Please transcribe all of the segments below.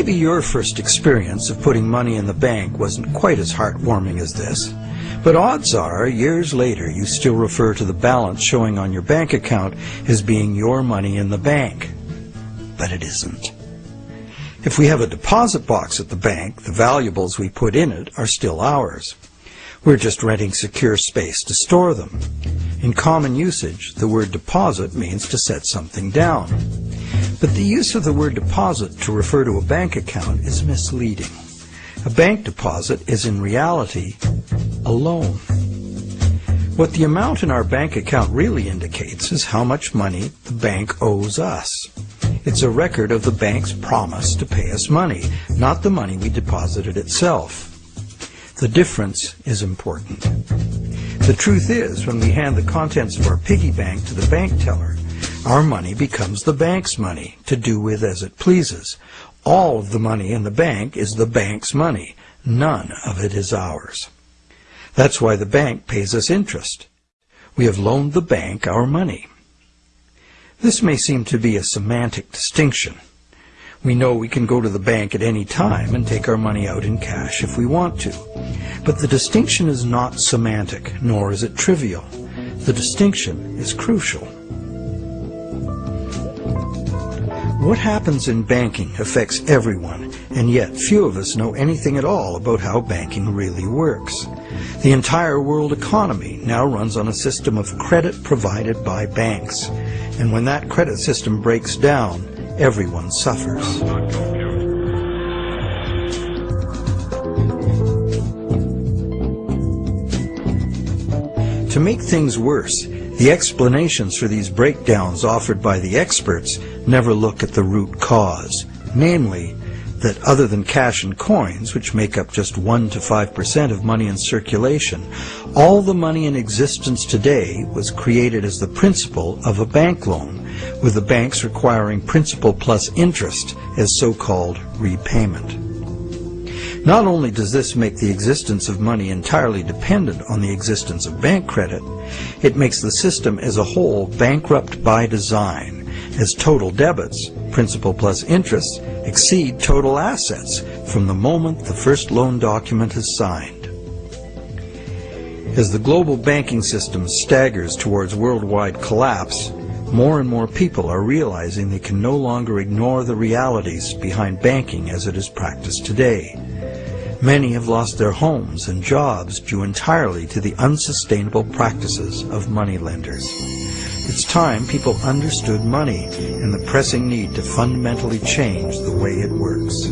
Maybe your first experience of putting money in the bank wasn't quite as heartwarming as this, but odds are, years later, you still refer to the balance showing on your bank account as being your money in the bank. But it isn't. If we have a deposit box at the bank, the valuables we put in it are still ours. We're just renting secure space to store them. In common usage, the word deposit means to set something down. But the use of the word deposit to refer to a bank account is misleading. A bank deposit is in reality a loan. What the amount in our bank account really indicates is how much money the bank owes us. It's a record of the bank's promise to pay us money, not the money we deposited itself. The difference is important. The truth is, when we hand the contents of our piggy bank to the bank teller, our money becomes the bank's money to do with as it pleases. All of the money in the bank is the bank's money. None of it is ours. That's why the bank pays us interest. We have loaned the bank our money. This may seem to be a semantic distinction. We know we can go to the bank at any time and take our money out in cash if we want to. But the distinction is not semantic, nor is it trivial. The distinction is crucial. What happens in banking affects everyone, and yet few of us know anything at all about how banking really works. The entire world economy now runs on a system of credit provided by banks, and when that credit system breaks down, everyone suffers. To make things worse, the explanations for these breakdowns offered by the experts never look at the root cause, namely, that other than cash and coins, which make up just 1 to 5% of money in circulation, all the money in existence today was created as the principal of a bank loan, with the banks requiring principal plus interest as so-called repayment. Not only does this make the existence of money entirely dependent on the existence of bank credit, it makes the system as a whole bankrupt by design, as total debits, principal plus interest, exceed total assets from the moment the first loan document is signed. As the global banking system staggers towards worldwide collapse, more and more people are realizing they can no longer ignore the realities behind banking as it is practiced today. Many have lost their homes and jobs due entirely to the unsustainable practices of moneylenders. It's time people understood money and the pressing need to fundamentally change the way it works.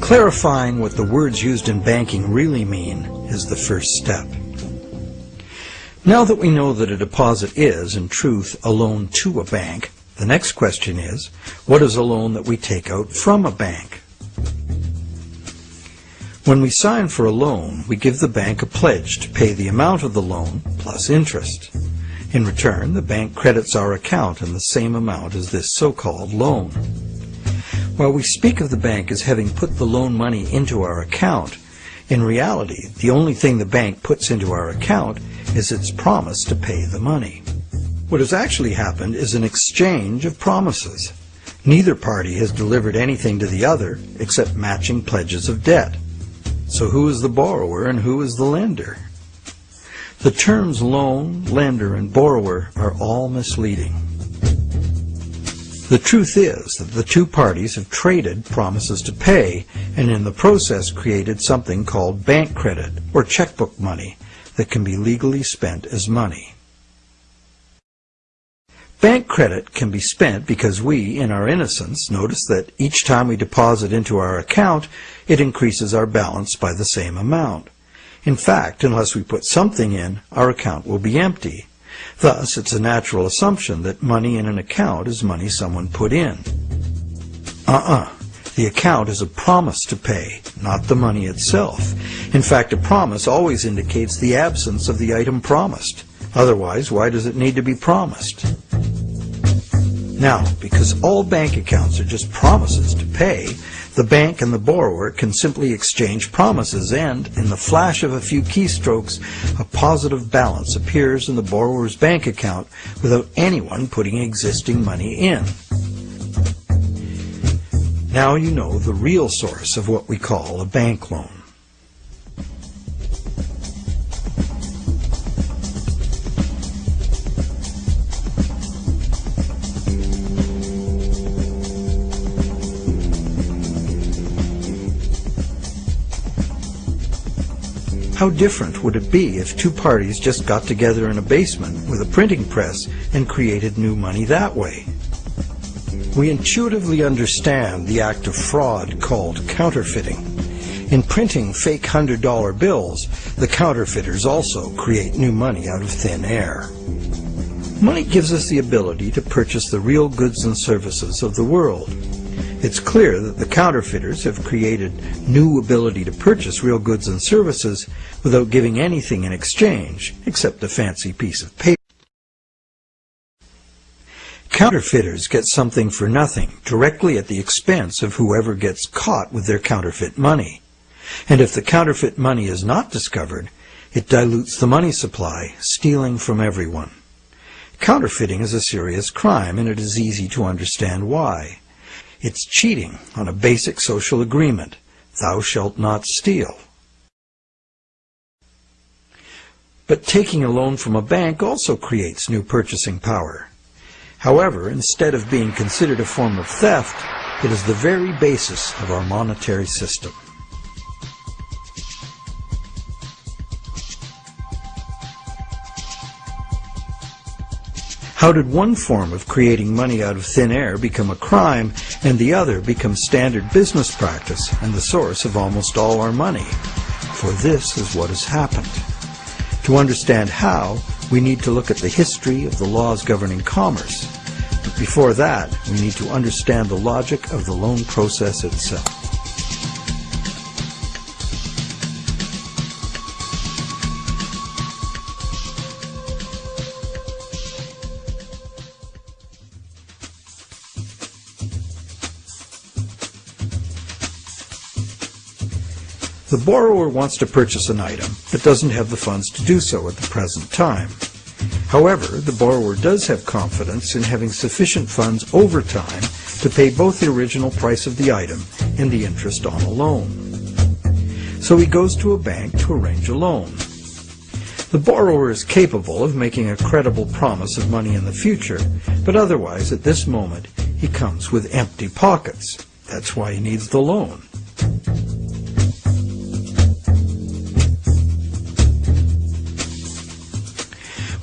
Clarifying what the words used in banking really mean is the first step. Now that we know that a deposit is, in truth, a loan to a bank, the next question is, what is a loan that we take out from a bank? When we sign for a loan, we give the bank a pledge to pay the amount of the loan plus interest. In return, the bank credits our account in the same amount as this so-called loan. While we speak of the bank as having put the loan money into our account, in reality, the only thing the bank puts into our account is its promise to pay the money. What has actually happened is an exchange of promises. Neither party has delivered anything to the other except matching pledges of debt. So who is the borrower and who is the lender? The terms loan, lender, and borrower are all misleading. The truth is that the two parties have traded promises to pay and in the process created something called bank credit or checkbook money that can be legally spent as money. Bank credit can be spent because we, in our innocence, notice that each time we deposit into our account, it increases our balance by the same amount. In fact, unless we put something in, our account will be empty. Thus, it's a natural assumption that money in an account is money someone put in. Uh-uh. The account is a promise to pay, not the money itself. In fact, a promise always indicates the absence of the item promised. Otherwise, why does it need to be promised? Now, because all bank accounts are just promises to pay, the bank and the borrower can simply exchange promises and, in the flash of a few keystrokes, a positive balance appears in the borrower's bank account without anyone putting existing money in. Now you know the real source of what we call a bank loan. How different would it be if two parties just got together in a basement with a printing press and created new money that way? We intuitively understand the act of fraud called counterfeiting. In printing fake $100 bills, the counterfeiters also create new money out of thin air. Money gives us the ability to purchase the real goods and services of the world. It's clear that the counterfeiters have created new ability to purchase real goods and services without giving anything in exchange except a fancy piece of paper. Counterfeiters get something for nothing directly at the expense of whoever gets caught with their counterfeit money. And if the counterfeit money is not discovered, it dilutes the money supply, stealing from everyone. Counterfeiting is a serious crime, and it is easy to understand why. It's cheating on a basic social agreement. Thou shalt not steal. But taking a loan from a bank also creates new purchasing power. However, instead of being considered a form of theft, it is the very basis of our monetary system. How did one form of creating money out of thin air become a crime and the other become standard business practice and the source of almost all our money? For this is what has happened. To understand how, we need to look at the history of the laws governing commerce. But before that, we need to understand the logic of the loan process itself. Borrower wants to purchase an item, but doesn't have the funds to do so at the present time. However, the borrower does have confidence in having sufficient funds over time to pay both the original price of the item and the interest on a loan. So he goes to a bank to arrange a loan. The borrower is capable of making a credible promise of money in the future, but otherwise at this moment he comes with empty pockets. That's why he needs the loan.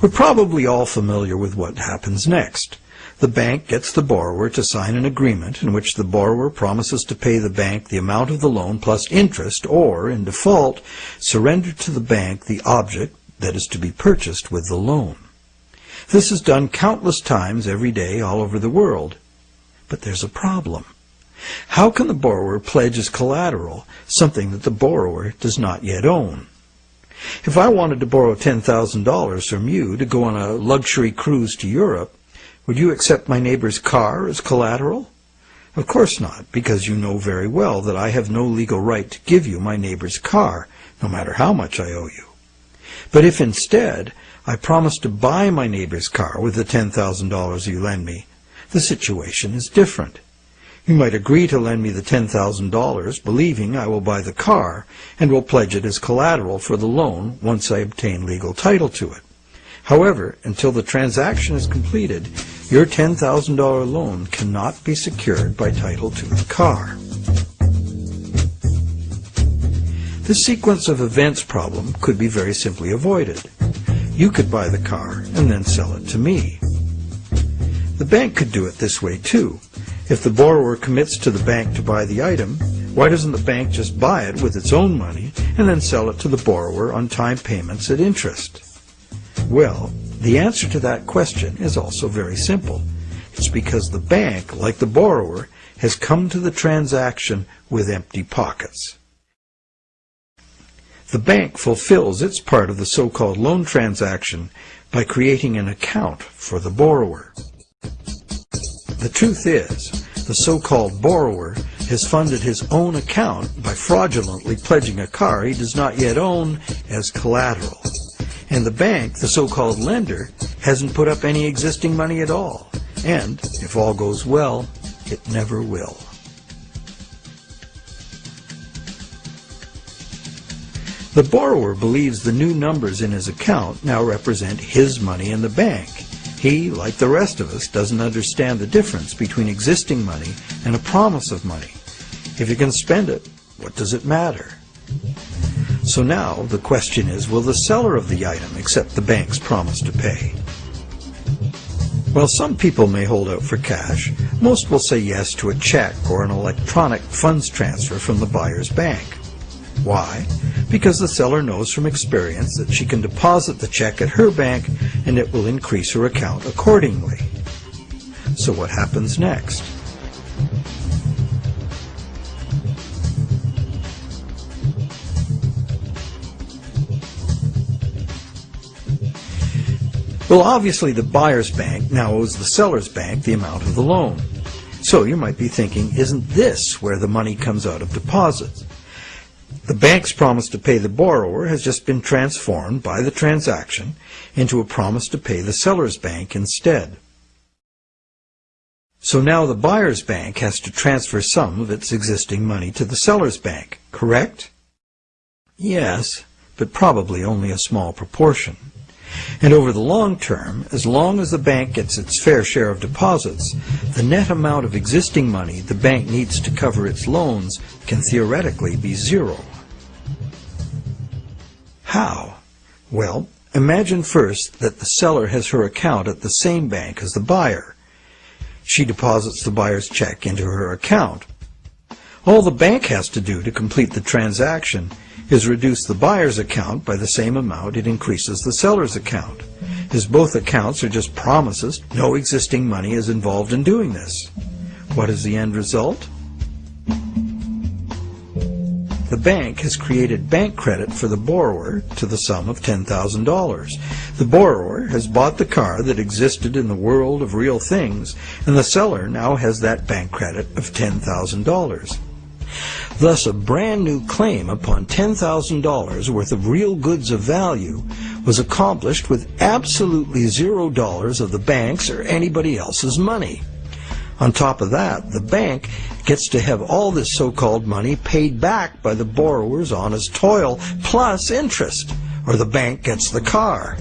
We're probably all familiar with what happens next. The bank gets the borrower to sign an agreement in which the borrower promises to pay the bank the amount of the loan plus interest or, in default, surrender to the bank the object that is to be purchased with the loan. This is done countless times every day all over the world. But there's a problem. How can the borrower pledge as collateral something that the borrower does not yet own? If I wanted to borrow $10,000 from you to go on a luxury cruise to Europe, would you accept my neighbor's car as collateral? Of course not, because you know very well that I have no legal right to give you my neighbor's car, no matter how much I owe you. But if instead I promise to buy my neighbor's car with the $10,000 you lend me, the situation is different. You might agree to lend me the $10,000, believing I will buy the car and will pledge it as collateral for the loan once I obtain legal title to it. However, until the transaction is completed, your $10,000 loan cannot be secured by title to the car. This sequence of events problem could be very simply avoided. You could buy the car and then sell it to me. The bank could do it this way too. If the borrower commits to the bank to buy the item, why doesn't the bank just buy it with its own money and then sell it to the borrower on time payments at interest? Well, the answer to that question is also very simple. It's because the bank, like the borrower, has come to the transaction with empty pockets. The bank fulfills its part of the so-called loan transaction by creating an account for the borrower. The truth is, the so-called borrower has funded his own account by fraudulently pledging a car he does not yet own as collateral. And the bank, the so-called lender, hasn't put up any existing money at all. And, if all goes well, it never will. The borrower believes the new numbers in his account now represent his money in the bank, he, like the rest of us, doesn't understand the difference between existing money and a promise of money. If you can spend it, what does it matter? So now the question is, will the seller of the item accept the bank's promise to pay? While some people may hold out for cash, most will say yes to a check or an electronic funds transfer from the buyer's bank. Why? Because the seller knows from experience that she can deposit the check at her bank and it will increase her account accordingly. So what happens next? Well, obviously the buyer's bank now owes the seller's bank the amount of the loan. So you might be thinking, isn't this where the money comes out of deposits? The bank's promise to pay the borrower has just been transformed by the transaction into a promise to pay the seller's bank instead. So now the buyer's bank has to transfer some of its existing money to the seller's bank, correct? Yes, but probably only a small proportion. And over the long term, as long as the bank gets its fair share of deposits, the net amount of existing money the bank needs to cover its loans can theoretically be zero. How? Well, imagine first that the seller has her account at the same bank as the buyer. She deposits the buyer's check into her account. All the bank has to do to complete the transaction is reduce the buyer's account by the same amount it increases the seller's account. As both accounts are just promises, no existing money is involved in doing this. What is the end result? The bank has created bank credit for the borrower to the sum of $10,000. The borrower has bought the car that existed in the world of real things, and the seller now has that bank credit of $10,000. Thus, a brand new claim upon $10,000 worth of real goods of value was accomplished with absolutely zero dollars of the bank's or anybody else's money. On top of that, the bank gets to have all this so-called money paid back by the borrower's honest toil, plus interest, or the bank gets the car.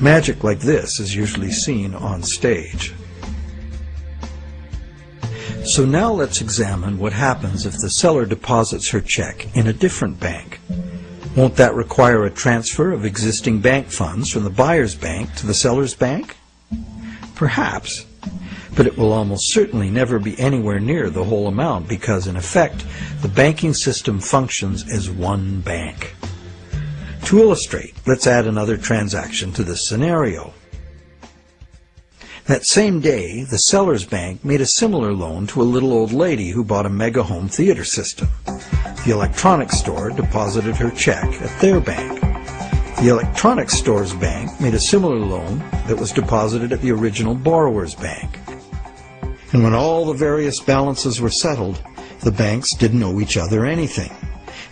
Magic like this is usually seen on stage. So now let's examine what happens if the seller deposits her check in a different bank. Won't that require a transfer of existing bank funds from the buyer's bank to the seller's bank? Perhaps, but it will almost certainly never be anywhere near the whole amount because, in effect, the banking system functions as one bank. To illustrate, let's add another transaction to this scenario. That same day, the seller's bank made a similar loan to a little old lady who bought a mega home theater system. The electronics store deposited her check at their bank. The electronics store's bank made a similar loan that was deposited at the original borrower's bank. And when all the various balances were settled, the banks didn't owe each other anything.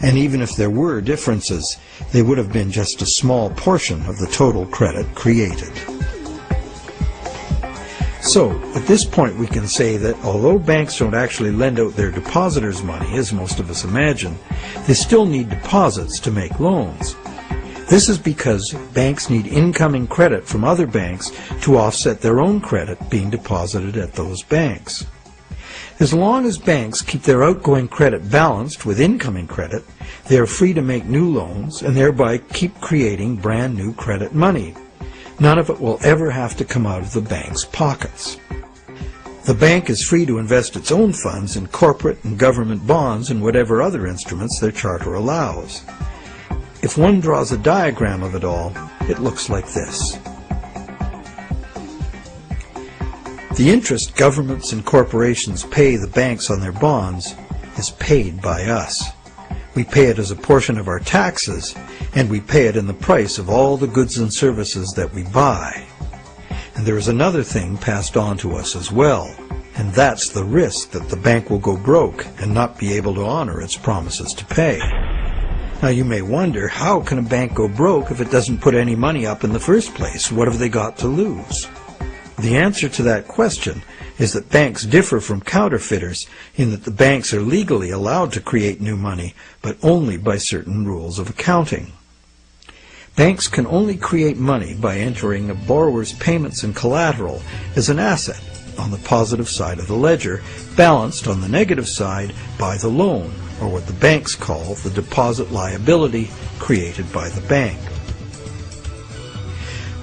And even if there were differences, they would have been just a small portion of the total credit created. So, at this point we can say that although banks don't actually lend out their depositors' money, as most of us imagine, they still need deposits to make loans. This is because banks need incoming credit from other banks to offset their own credit being deposited at those banks. As long as banks keep their outgoing credit balanced with incoming credit, they are free to make new loans and thereby keep creating brand new credit money. None of it will ever have to come out of the bank's pockets. The bank is free to invest its own funds in corporate and government bonds and whatever other instruments their charter allows. If one draws a diagram of it all, it looks like this. The interest governments and corporations pay the banks on their bonds is paid by us. We pay it as a portion of our taxes, and we pay it in the price of all the goods and services that we buy. And there is another thing passed on to us as well, and that's the risk that the bank will go broke and not be able to honor its promises to pay. Now you may wonder, how can a bank go broke if it doesn't put any money up in the first place? What have they got to lose? The answer to that question is that banks differ from counterfeiters in that the banks are legally allowed to create new money, but only by certain rules of accounting. Banks can only create money by entering a borrower's payments and collateral as an asset on the positive side of the ledger, balanced on the negative side by the loan, or what the banks call the deposit liability created by the bank.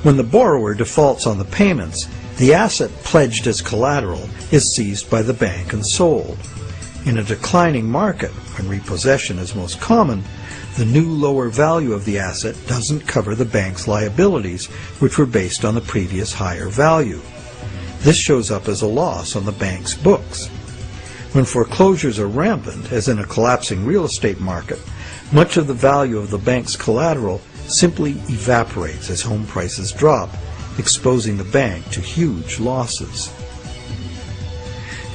When the borrower defaults on the payments, the asset pledged as collateral is seized by the bank and sold. In a declining market, when repossession is most common, the new lower value of the asset doesn't cover the bank's liabilities, which were based on the previous higher value. This shows up as a loss on the bank's books. When foreclosures are rampant, as in a collapsing real estate market, much of the value of the bank's collateral simply evaporates as home prices drop, exposing the bank to huge losses.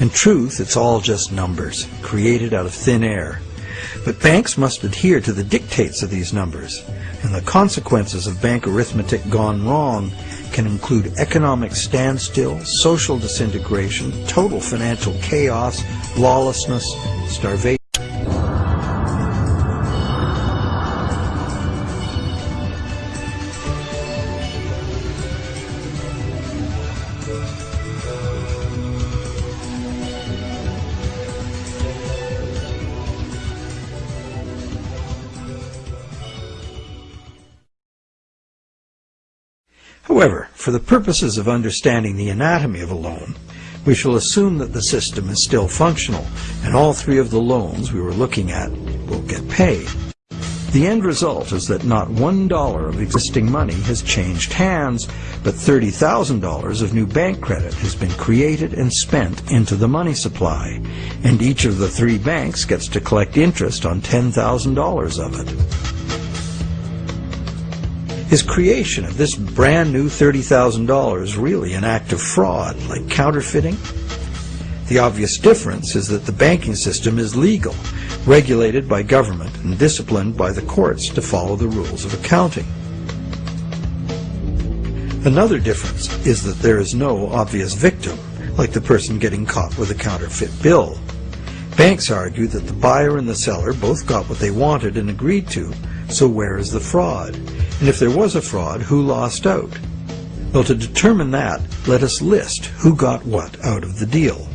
In truth, it's all just numbers, created out of thin air. But banks must adhere to the dictates of these numbers, and the consequences of bank arithmetic gone wrong can include economic standstill, social disintegration, total financial chaos, lawlessness, starvation. However, for the purposes of understanding the anatomy of a loan, we shall assume that the system is still functional, and all three of the loans we were looking at will get paid. The end result is that not one dollar of existing money has changed hands, but $30,000 of new bank credit has been created and spent into the money supply, and each of the three banks gets to collect interest on $10,000 of it. Is creation of this brand new $30,000 really an act of fraud, like counterfeiting? The obvious difference is that the banking system is legal, regulated by government, and disciplined by the courts to follow the rules of accounting. Another difference is that there is no obvious victim, like the person getting caught with a counterfeit bill. Banks argue that the buyer and the seller both got what they wanted and agreed to, so where is the fraud? And if there was a fraud, who lost out? Well, to determine that, let us list who got what out of the deal.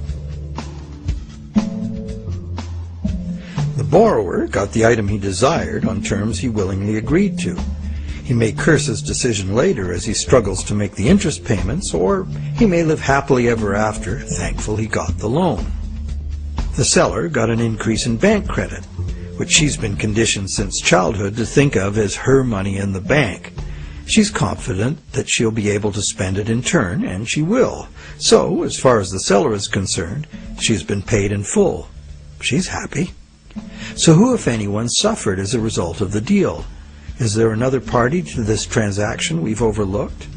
The borrower got the item he desired on terms he willingly agreed to. He may curse his decision later as he struggles to make the interest payments, or he may live happily ever after, thankful he got the loan. The seller got an increase in bank credit, which she's been conditioned since childhood to think of as her money in the bank. She's confident that she'll be able to spend it in turn, and she will. So, as far as the seller is concerned, she's been paid in full. She's happy. So who, if anyone, suffered as a result of the deal? Is there another party to this transaction we've overlooked?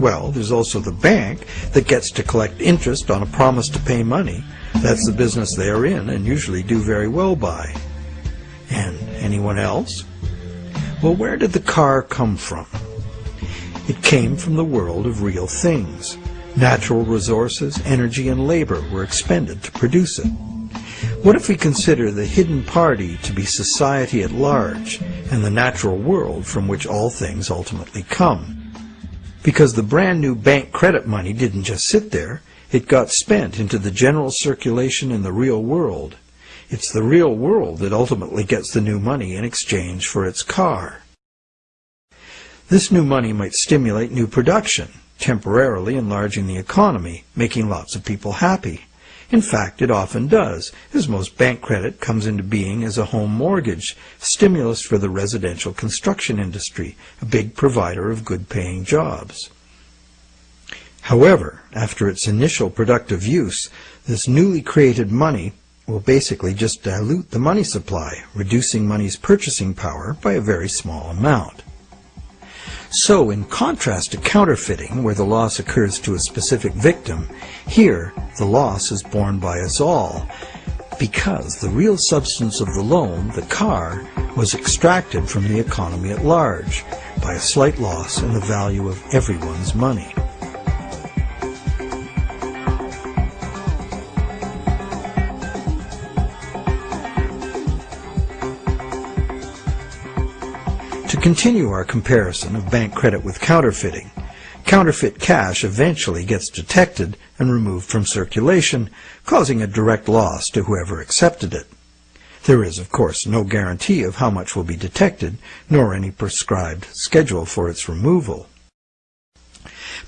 Well, there's also the bank that gets to collect interest on a promise to pay money. That's the business they are in and usually do very well by. And anyone else? Well, where did the car come from? It came from the world of real things. Natural resources, energy, and labor were expended to produce it. What if we consider the hidden party to be society at large and the natural world from which all things ultimately come? Because the brand new bank credit money didn't just sit there, it got spent into the general circulation in the real world. It's the real world that ultimately gets the new money in exchange for its car. This new money might stimulate new production, temporarily enlarging the economy, making lots of people happy. In fact, it often does, as most bank credit comes into being as a home mortgage, stimulus for the residential construction industry, a big provider of good-paying jobs. However, after its initial productive use, this newly created money will basically just dilute the money supply, reducing money's purchasing power by a very small amount. So, in contrast to counterfeiting, where the loss occurs to a specific victim, here the loss is borne by us all, because the real substance of the loan, the car, was extracted from the economy at large by a slight loss in the value of everyone's money. Continue our comparison of bank credit with counterfeiting, counterfeit cash eventually gets detected and removed from circulation, causing a direct loss to whoever accepted it. There is, of course, no guarantee of how much will be detected, nor any prescribed schedule for its removal.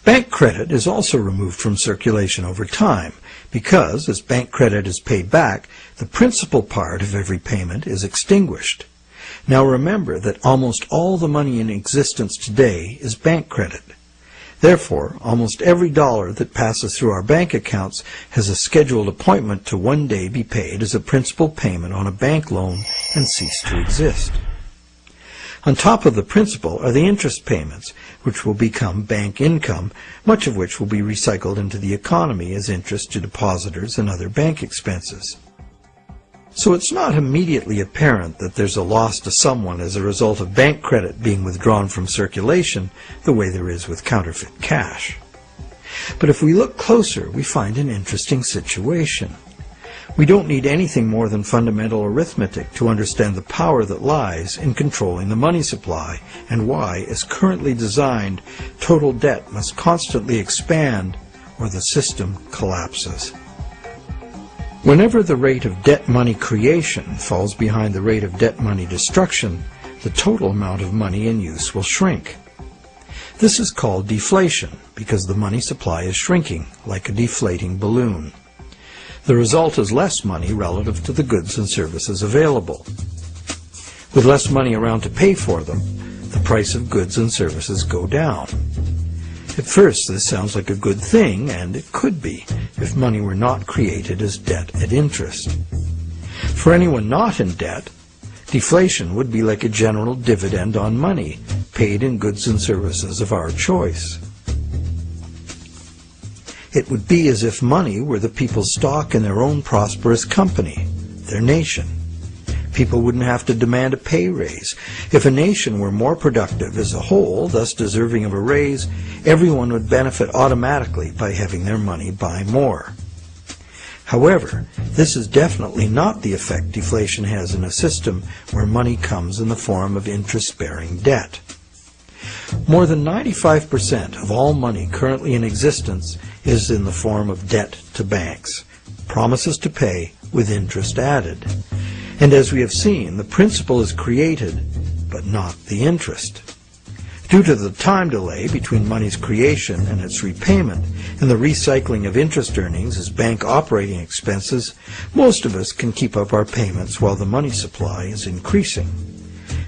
Bank credit is also removed from circulation over time because, as bank credit is paid back, the principal part of every payment is extinguished. Now remember that almost all the money in existence today is bank credit. Therefore, almost every dollar that passes through our bank accounts has a scheduled appointment to one day be paid as a principal payment on a bank loan and cease to exist. On top of the principal are the interest payments, which will become bank income, much of which will be recycled into the economy as interest to depositors and other bank expenses. So it's not immediately apparent that there's a loss to someone as a result of bank credit being withdrawn from circulation the way there is with counterfeit cash. But if we look closer, we find an interesting situation. We don't need anything more than fundamental arithmetic to understand the power that lies in controlling the money supply and why, as currently designed, total debt must constantly expand or the system collapses. Whenever the rate of debt money creation falls behind the rate of debt money destruction, the total amount of money in use will shrink. This is called deflation because the money supply is shrinking like a deflating balloon. The result is less money relative to the goods and services available. With less money around to pay for them, the price of goods and services go down. At first, this sounds like a good thing, and it could be, if money were not created as debt at interest. For anyone not in debt, deflation would be like a general dividend on money, paid in goods and services of our choice. It would be as if money were the people's stock in their own prosperous company, their nation. People wouldn't have to demand a pay raise. If a nation were more productive as a whole, thus deserving of a raise, everyone would benefit automatically by having their money buy more. However, this is definitely not the effect deflation has in a system where money comes in the form of interest-bearing debt. More than 95% of all money currently in existence is in the form of debt to banks, promises to pay with interest added. And as we have seen, the principal is created, but not the interest. Due to the time delay between money's creation and its repayment and the recycling of interest earnings as bank operating expenses, most of us can keep up our payments while the money supply is increasing.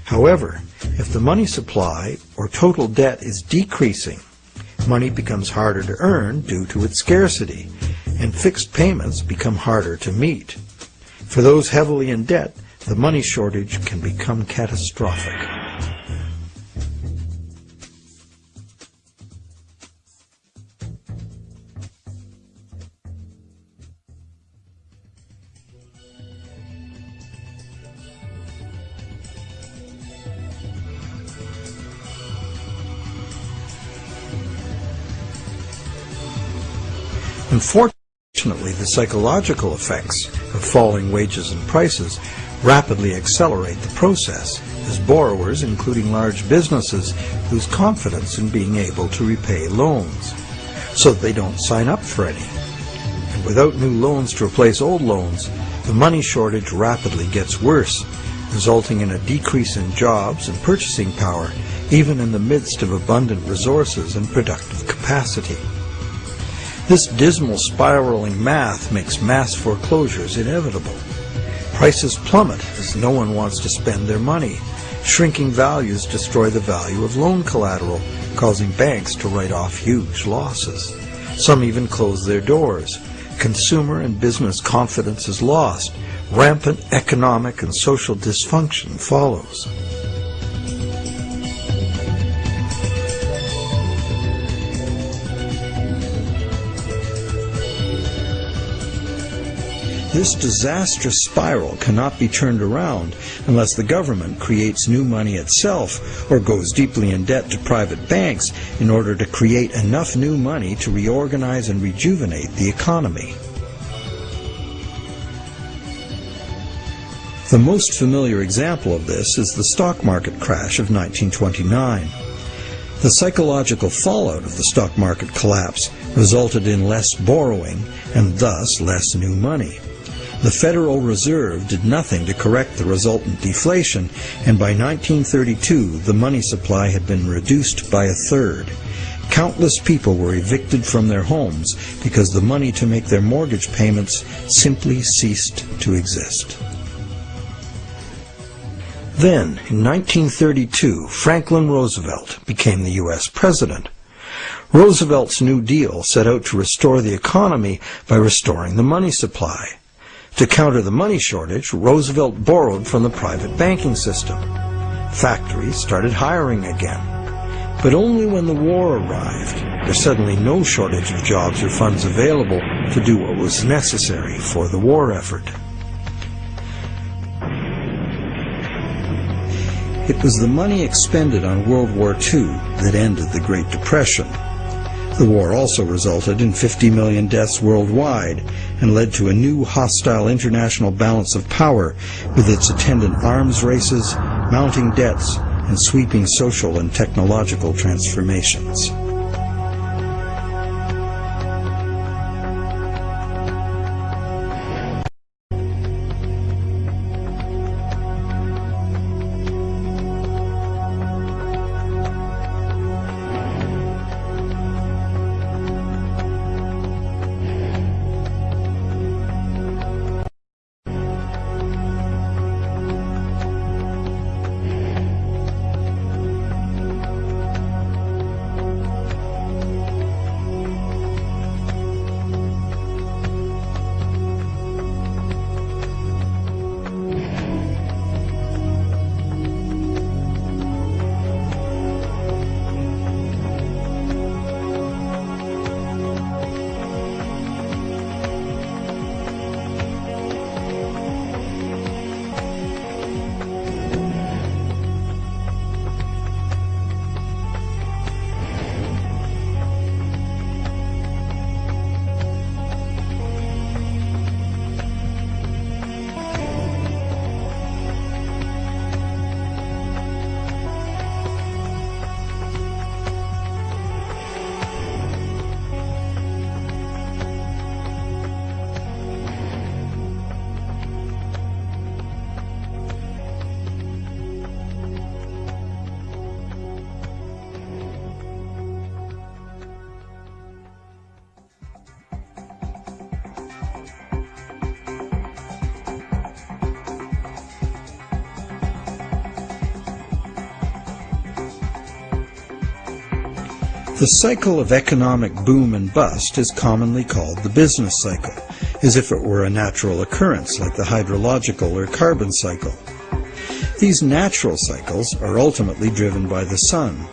However, if the money supply or total debt is decreasing, money becomes harder to earn due to its scarcity, and fixed payments become harder to meet. For those heavily in debt, the money shortage can become catastrophic. Unfortunately, the psychological effects of falling wages and prices rapidly accelerate the process as borrowers, including large businesses, lose confidence in being able to repay loans, so they don't sign up for any. And without new loans to replace old loans, the money shortage rapidly gets worse, resulting in a decrease in jobs and purchasing power, even in the midst of abundant resources and productive capacity. This dismal spiraling math makes mass foreclosures inevitable. Prices plummet as no one wants to spend their money. Shrinking values destroy the value of loan collateral, causing banks to write off huge losses. Some even close their doors. Consumer and business confidence is lost. Rampant economic and social dysfunction follows. This disastrous spiral cannot be turned around unless the government creates new money itself or goes deeply in debt to private banks in order to create enough new money to reorganize and rejuvenate the economy. The most familiar example of this is the stock market crash of 1929. The psychological fallout of the stock market collapse resulted in less borrowing and thus less new money. The Federal Reserve did nothing to correct the resultant deflation, and by 1932 the money supply had been reduced by a third. Countless people were evicted from their homes because the money to make their mortgage payments simply ceased to exist. Then, in 1932, Franklin Roosevelt became the U.S. President. Roosevelt's New Deal set out to restore the economy by restoring the money supply. To counter the money shortage, Roosevelt borrowed from the private banking system. Factories started hiring again. But only when the war arrived, there's suddenly no shortage of jobs or funds available to do what was necessary for the war effort. It was the money expended on World War II that ended the Great Depression. The war also resulted in 50 million deaths worldwide and led to a new hostile international balance of power with its attendant arms races, mounting debts, and sweeping social and technological transformations. The cycle of economic boom and bust is commonly called the business cycle, as if it were a natural occurrence like the hydrological or carbon cycle. These natural cycles are ultimately driven by the sun.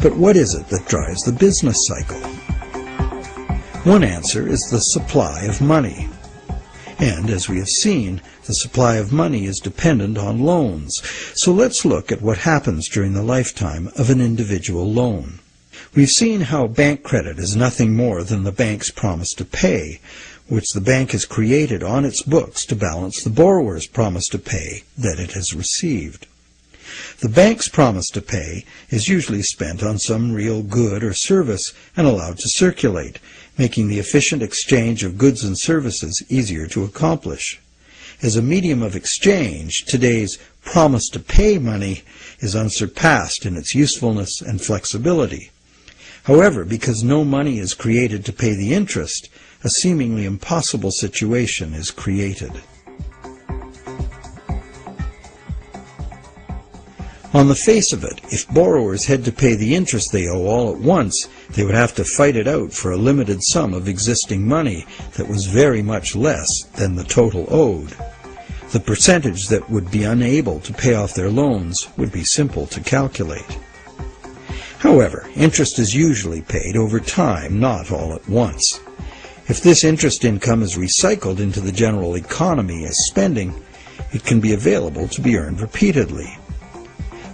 But what is it that drives the business cycle? One answer is the supply of money. And as we have seen, the supply of money is dependent on loans. So let's look at what happens during the lifetime of an individual loan. We've seen how bank credit is nothing more than the bank's promise to pay, which the bank has created on its books to balance the borrower's promise to pay that it has received. The bank's promise to pay is usually spent on some real good or service and allowed to circulate, making the efficient exchange of goods and services easier to accomplish. As a medium of exchange, today's promise to pay money is unsurpassed in its usefulness and flexibility. However, because no money is created to pay the interest, a seemingly impossible situation is created. On the face of it, if borrowers had to pay the interest they owe all at once, they would have to fight it out for a limited sum of existing money that was very much less than the total owed. The percentage that would be unable to pay off their loans would be simple to calculate. However, interest is usually paid over time, not all at once. If this interest income is recycled into the general economy as spending, it can be available to be earned repeatedly.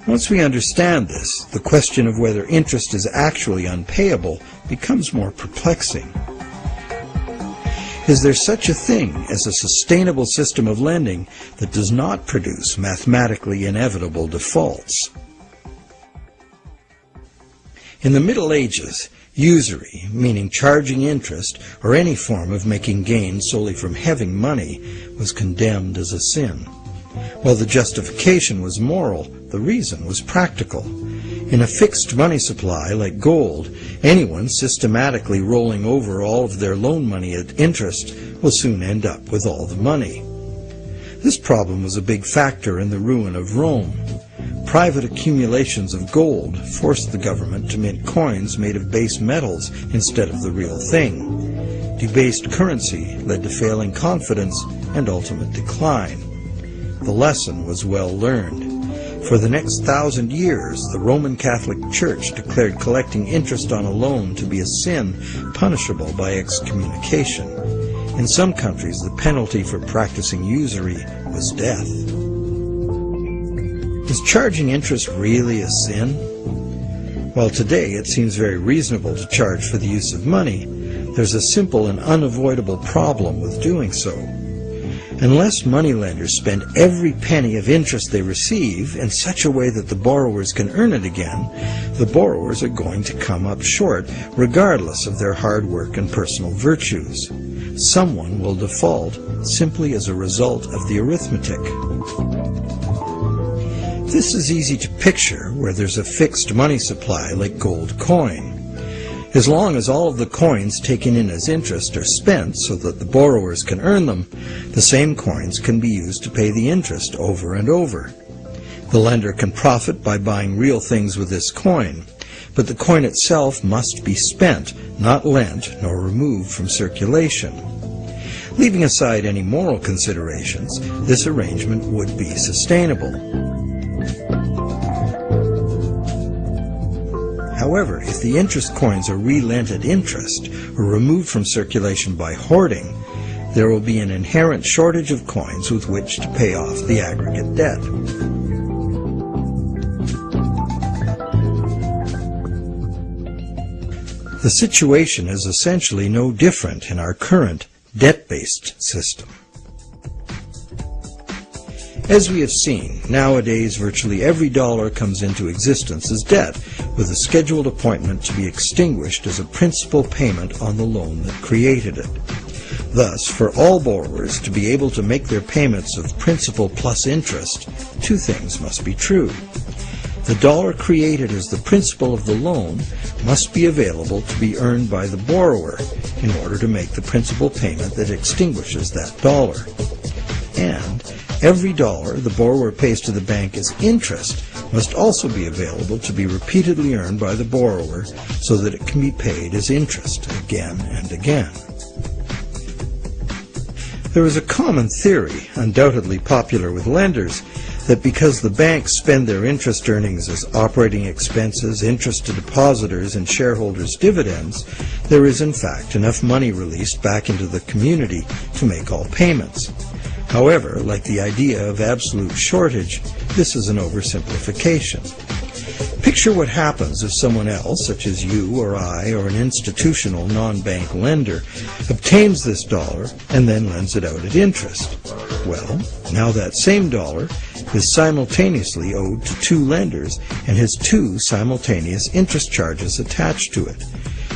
Once we understand this, the question of whether interest is actually unpayable becomes more perplexing. Is there such a thing as a sustainable system of lending that does not produce mathematically inevitable defaults? In the Middle Ages, usury, meaning charging interest or any form of making gain solely from having money, was condemned as a sin. While the justification was moral, the reason was practical. In a fixed money supply like gold, anyone systematically rolling over all of their loan money at interest will soon end up with all the money. This problem was a big factor in the ruin of Rome. Private accumulations of gold forced the government to mint coins made of base metals instead of the real thing. Debased currency led to failing confidence and ultimate decline. The lesson was well learned. For the next thousand years, the Roman Catholic Church declared collecting interest on a loan to be a sin punishable by excommunication. In some countries, the penalty for practicing usury was death. Is charging interest really a sin? While today it seems very reasonable to charge for the use of money, there's a simple and unavoidable problem with doing so. Unless moneylenders spend every penny of interest they receive in such a way that the borrowers can earn it again, the borrowers are going to come up short regardless of their hard work and personal virtues. Someone will default simply as a result of the arithmetic. This is easy to picture where there's a fixed money supply like gold coin. As long as all of the coins taken in as interest are spent so that the borrowers can earn them, the same coins can be used to pay the interest over and over. The lender can profit by buying real things with this coin, but the coin itself must be spent, not lent nor removed from circulation. Leaving aside any moral considerations, this arrangement would be sustainable. However, if the interest coins are re-lent at interest or removed from circulation by hoarding, there will be an inherent shortage of coins with which to pay off the aggregate debt. The situation is essentially no different in our current debt-based system. As we have seen, nowadays virtually every dollar comes into existence as debt, with a scheduled appointment to be extinguished as a principal payment on the loan that created it. Thus, for all borrowers to be able to make their payments of principal plus interest, two things must be true. The dollar created as the principal of the loan must be available to be earned by the borrower in order to make the principal payment that extinguishes that dollar. And Every dollar the borrower pays to the bank as interest must also be available to be repeatedly earned by the borrower so that it can be paid as interest again and again. There is a common theory, undoubtedly popular with lenders, that because the banks spend their interest earnings as operating expenses, interest to depositors, and shareholders' dividends, there is in fact enough money released back into the community to make all payments. However, like the idea of absolute shortage, this is an oversimplification. Picture what happens if someone else, such as you or I or an institutional non-bank lender, obtains this dollar and then lends it out at interest. Well, now that same dollar is simultaneously owed to two lenders and has two simultaneous interest charges attached to it.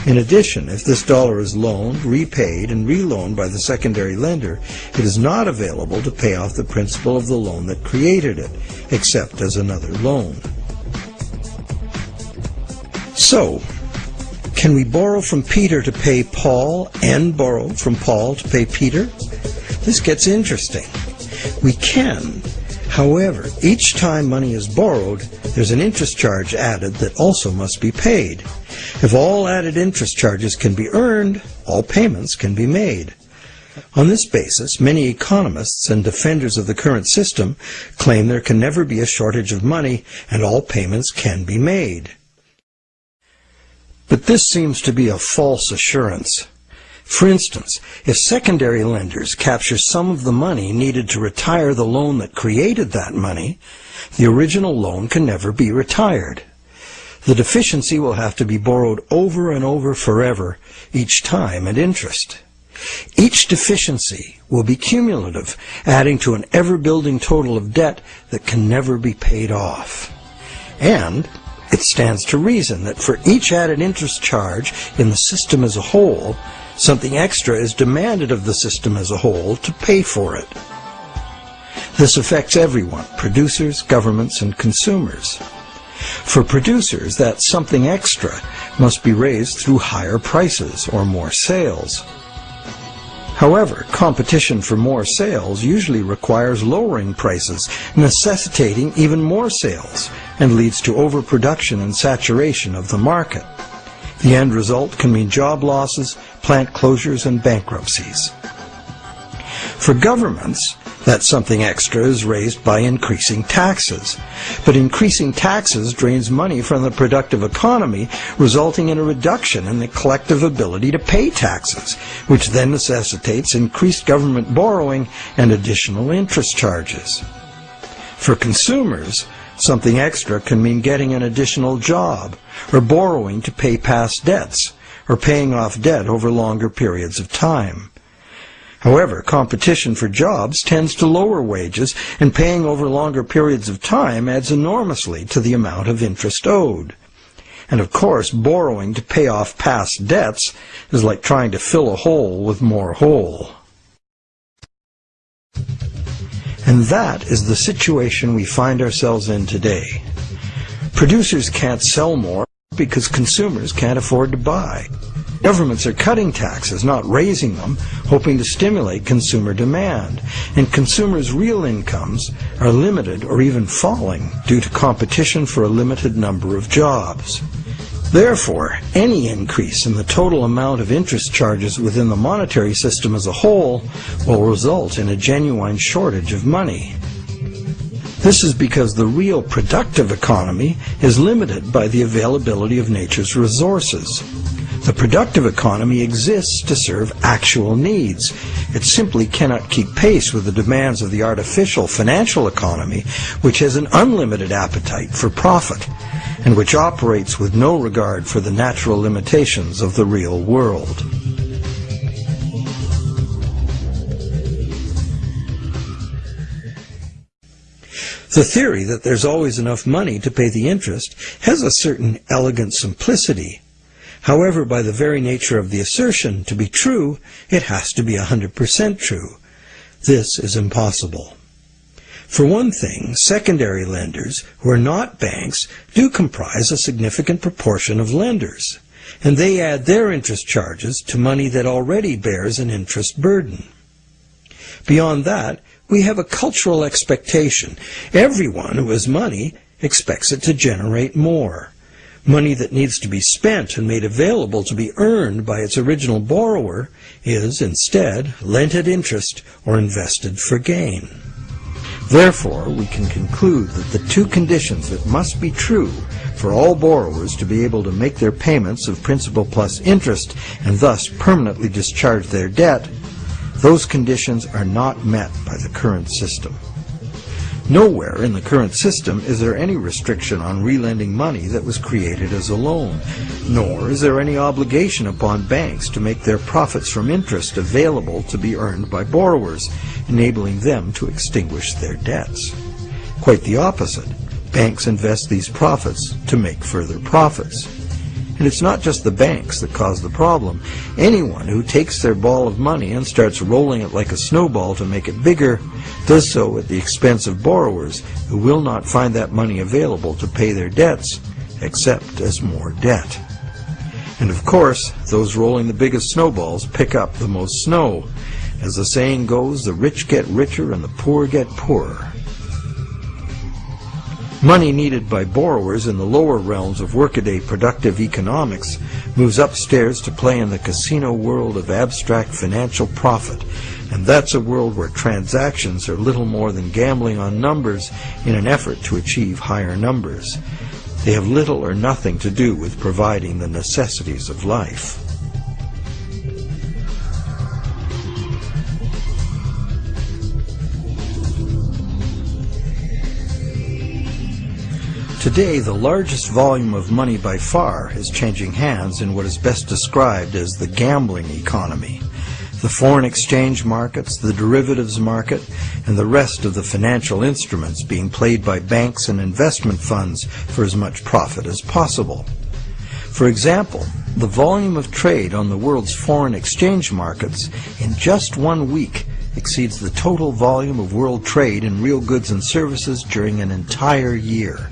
In addition, if this dollar is loaned, repaid, and reloaned by the secondary lender, it is not available to pay off the principal of the loan that created it, except as another loan. So, can we borrow from Peter to pay Paul and borrow from Paul to pay Peter? This gets interesting. We can. However, each time money is borrowed, there's an interest charge added that also must be paid. If all added interest charges can be earned, all payments can be made. On this basis, many economists and defenders of the current system claim there can never be a shortage of money and all payments can be made. But this seems to be a false assurance. For instance, if secondary lenders capture some of the money needed to retire the loan that created that money, the original loan can never be retired. The deficiency will have to be borrowed over and over forever, each time at interest. Each deficiency will be cumulative, adding to an ever-building total of debt that can never be paid off. And it stands to reason that for each added interest charge in the system as a whole, something extra is demanded of the system as a whole to pay for it. This affects everyone, producers, governments, and consumers. For producers, that something extra must be raised through higher prices or more sales. However, competition for more sales usually requires lowering prices, necessitating even more sales, and leads to overproduction and saturation of the market. The end result can mean job losses, plant closures, and bankruptcies. For governments, that something extra is raised by increasing taxes. But increasing taxes drains money from the productive economy, resulting in a reduction in the collective ability to pay taxes, which then necessitates increased government borrowing and additional interest charges. For consumers, something extra can mean getting an additional job, or borrowing to pay past debts, or paying off debt over longer periods of time. However, competition for jobs tends to lower wages, and paying over longer periods of time adds enormously to the amount of interest owed. And of course, borrowing to pay off past debts is like trying to fill a hole with more hole. And that is the situation we find ourselves in today. Producers can't sell more because consumers can't afford to buy. Governments are cutting taxes, not raising them, hoping to stimulate consumer demand. And consumers' real incomes are limited or even falling due to competition for a limited number of jobs. Therefore, any increase in the total amount of interest charges within the monetary system as a whole will result in a genuine shortage of money. This is because the real productive economy is limited by the availability of nature's resources. The productive economy exists to serve actual needs. It simply cannot keep pace with the demands of the artificial financial economy, which has an unlimited appetite for profit, and which operates with no regard for the natural limitations of the real world. The theory that there's always enough money to pay the interest has a certain elegant simplicity However, by the very nature of the assertion to be true, it has to be 100% true. This is impossible. For one thing, secondary lenders, who are not banks, do comprise a significant proportion of lenders, and they add their interest charges to money that already bears an interest burden. Beyond that, we have a cultural expectation. Everyone who has money expects it to generate more. Money that needs to be spent and made available to be earned by its original borrower is, instead, lent at interest or invested for gain. Therefore, we can conclude that the two conditions that must be true for all borrowers to be able to make their payments of principal plus interest and thus permanently discharge their debt, those conditions are not met by the current system. Nowhere in the current system is there any restriction on relending money that was created as a loan, nor is there any obligation upon banks to make their profits from interest available to be earned by borrowers, enabling them to extinguish their debts. Quite the opposite. Banks invest these profits to make further profits. And it's not just the banks that cause the problem. Anyone who takes their ball of money and starts rolling it like a snowball to make it bigger does so at the expense of borrowers who will not find that money available to pay their debts except as more debt. And of course, those rolling the biggest snowballs pick up the most snow. As the saying goes, the rich get richer and the poor get poorer. Money needed by borrowers in the lower realms of workaday productive economics moves upstairs to play in the casino world of abstract financial profit. And that's a world where transactions are little more than gambling on numbers in an effort to achieve higher numbers. They have little or nothing to do with providing the necessities of life. Today, the largest volume of money by far is changing hands in what is best described as the gambling economy. The foreign exchange markets, the derivatives market, and the rest of the financial instruments being played by banks and investment funds for as much profit as possible. For example, the volume of trade on the world's foreign exchange markets in just one week exceeds the total volume of world trade in real goods and services during an entire year.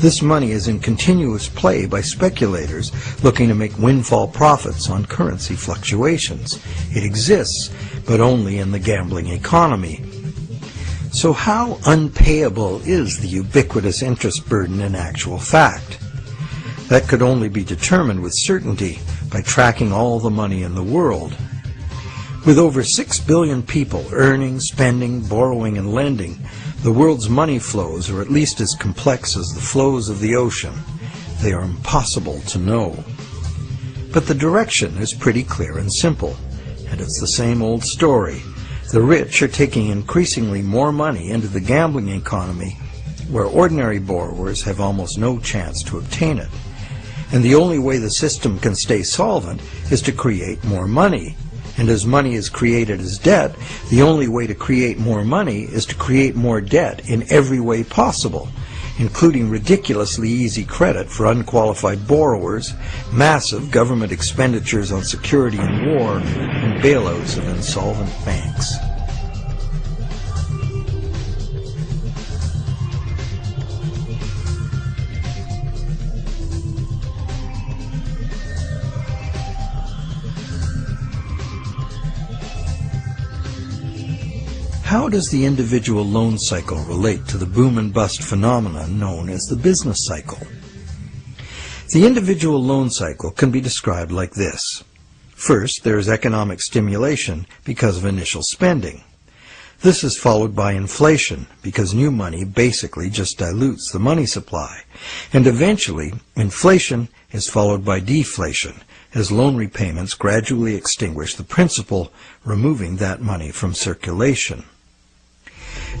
This money is in continuous play by speculators looking to make windfall profits on currency fluctuations. It exists, but only in the gambling economy. So how unpayable is the ubiquitous interest burden in actual fact? That could only be determined with certainty by tracking all the money in the world. With over 6 billion people earning, spending, borrowing, and lending, the world's money flows are at least as complex as the flows of the ocean. They are impossible to know. But the direction is pretty clear and simple, and it's the same old story. The rich are taking increasingly more money into the gambling economy, where ordinary borrowers have almost no chance to obtain it. And the only way the system can stay solvent is to create more money, and as money is created as debt, the only way to create more money is to create more debt in every way possible, including ridiculously easy credit for unqualified borrowers, massive government expenditures on security and war, and bailouts of insolvent banks. How does the individual loan cycle relate to the boom and bust phenomenon known as the business cycle? The individual loan cycle can be described like this. First, there is economic stimulation because of initial spending. This is followed by inflation because new money basically just dilutes the money supply. And eventually, inflation is followed by deflation as loan repayments gradually extinguish the principal, removing that money from circulation.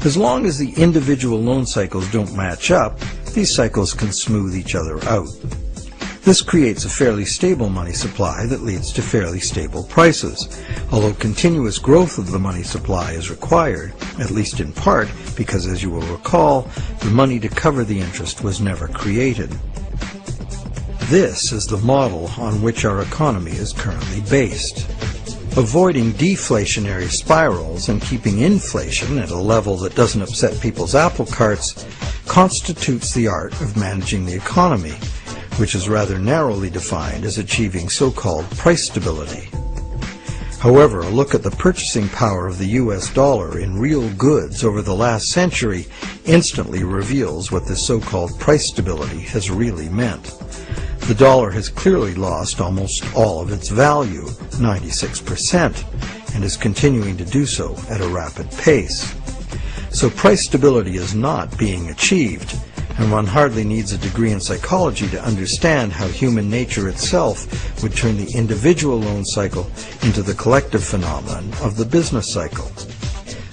As long as the individual loan cycles don't match up, these cycles can smooth each other out. This creates a fairly stable money supply that leads to fairly stable prices, although continuous growth of the money supply is required, at least in part because, as you will recall, the money to cover the interest was never created. This is the model on which our economy is currently based. Avoiding deflationary spirals and keeping inflation at a level that doesn't upset people's apple carts constitutes the art of managing the economy, which is rather narrowly defined as achieving so-called price stability. However, a look at the purchasing power of the US dollar in real goods over the last century instantly reveals what this so-called price stability has really meant. The dollar has clearly lost almost all of its value, 96%, and is continuing to do so at a rapid pace. So price stability is not being achieved, and one hardly needs a degree in psychology to understand how human nature itself would turn the individual loan cycle into the collective phenomenon of the business cycle.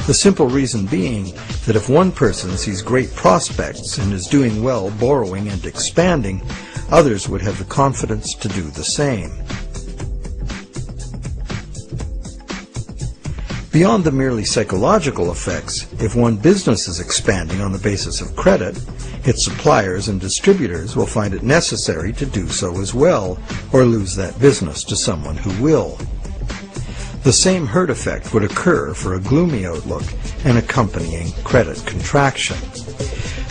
The simple reason being that if one person sees great prospects and is doing well borrowing and expanding, others would have the confidence to do the same. Beyond the merely psychological effects, if one business is expanding on the basis of credit, its suppliers and distributors will find it necessary to do so as well, or lose that business to someone who will. The same herd effect would occur for a gloomy outlook and accompanying credit contraction.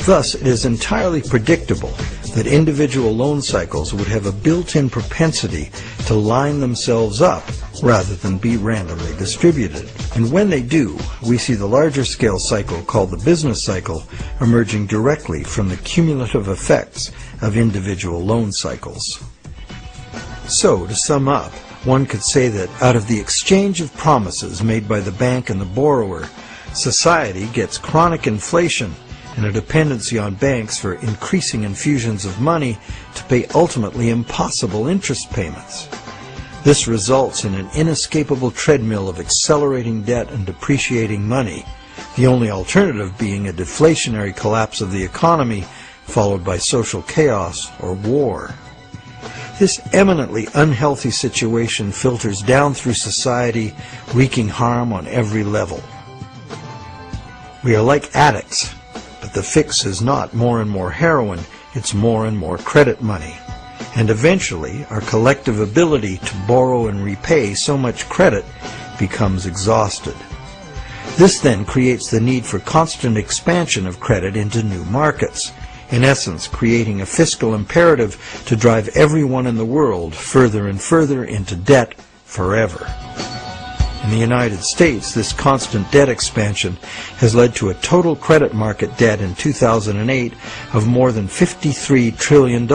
Thus, it is entirely predictable that individual loan cycles would have a built-in propensity to line themselves up rather than be randomly distributed. And when they do, we see the larger scale cycle called the business cycle emerging directly from the cumulative effects of individual loan cycles. So, to sum up, one could say that out of the exchange of promises made by the bank and the borrower, society gets chronic inflation and a dependency on banks for increasing infusions of money to pay ultimately impossible interest payments. This results in an inescapable treadmill of accelerating debt and depreciating money, the only alternative being a deflationary collapse of the economy followed by social chaos or war. This eminently unhealthy situation filters down through society, wreaking harm on every level. We are like addicts, but the fix is not more and more heroin, it's more and more credit money and eventually our collective ability to borrow and repay so much credit becomes exhausted. This then creates the need for constant expansion of credit into new markets, in essence creating a fiscal imperative to drive everyone in the world further and further into debt forever. In the United States, this constant debt expansion has led to a total credit market debt in 2008 of more than $53 trillion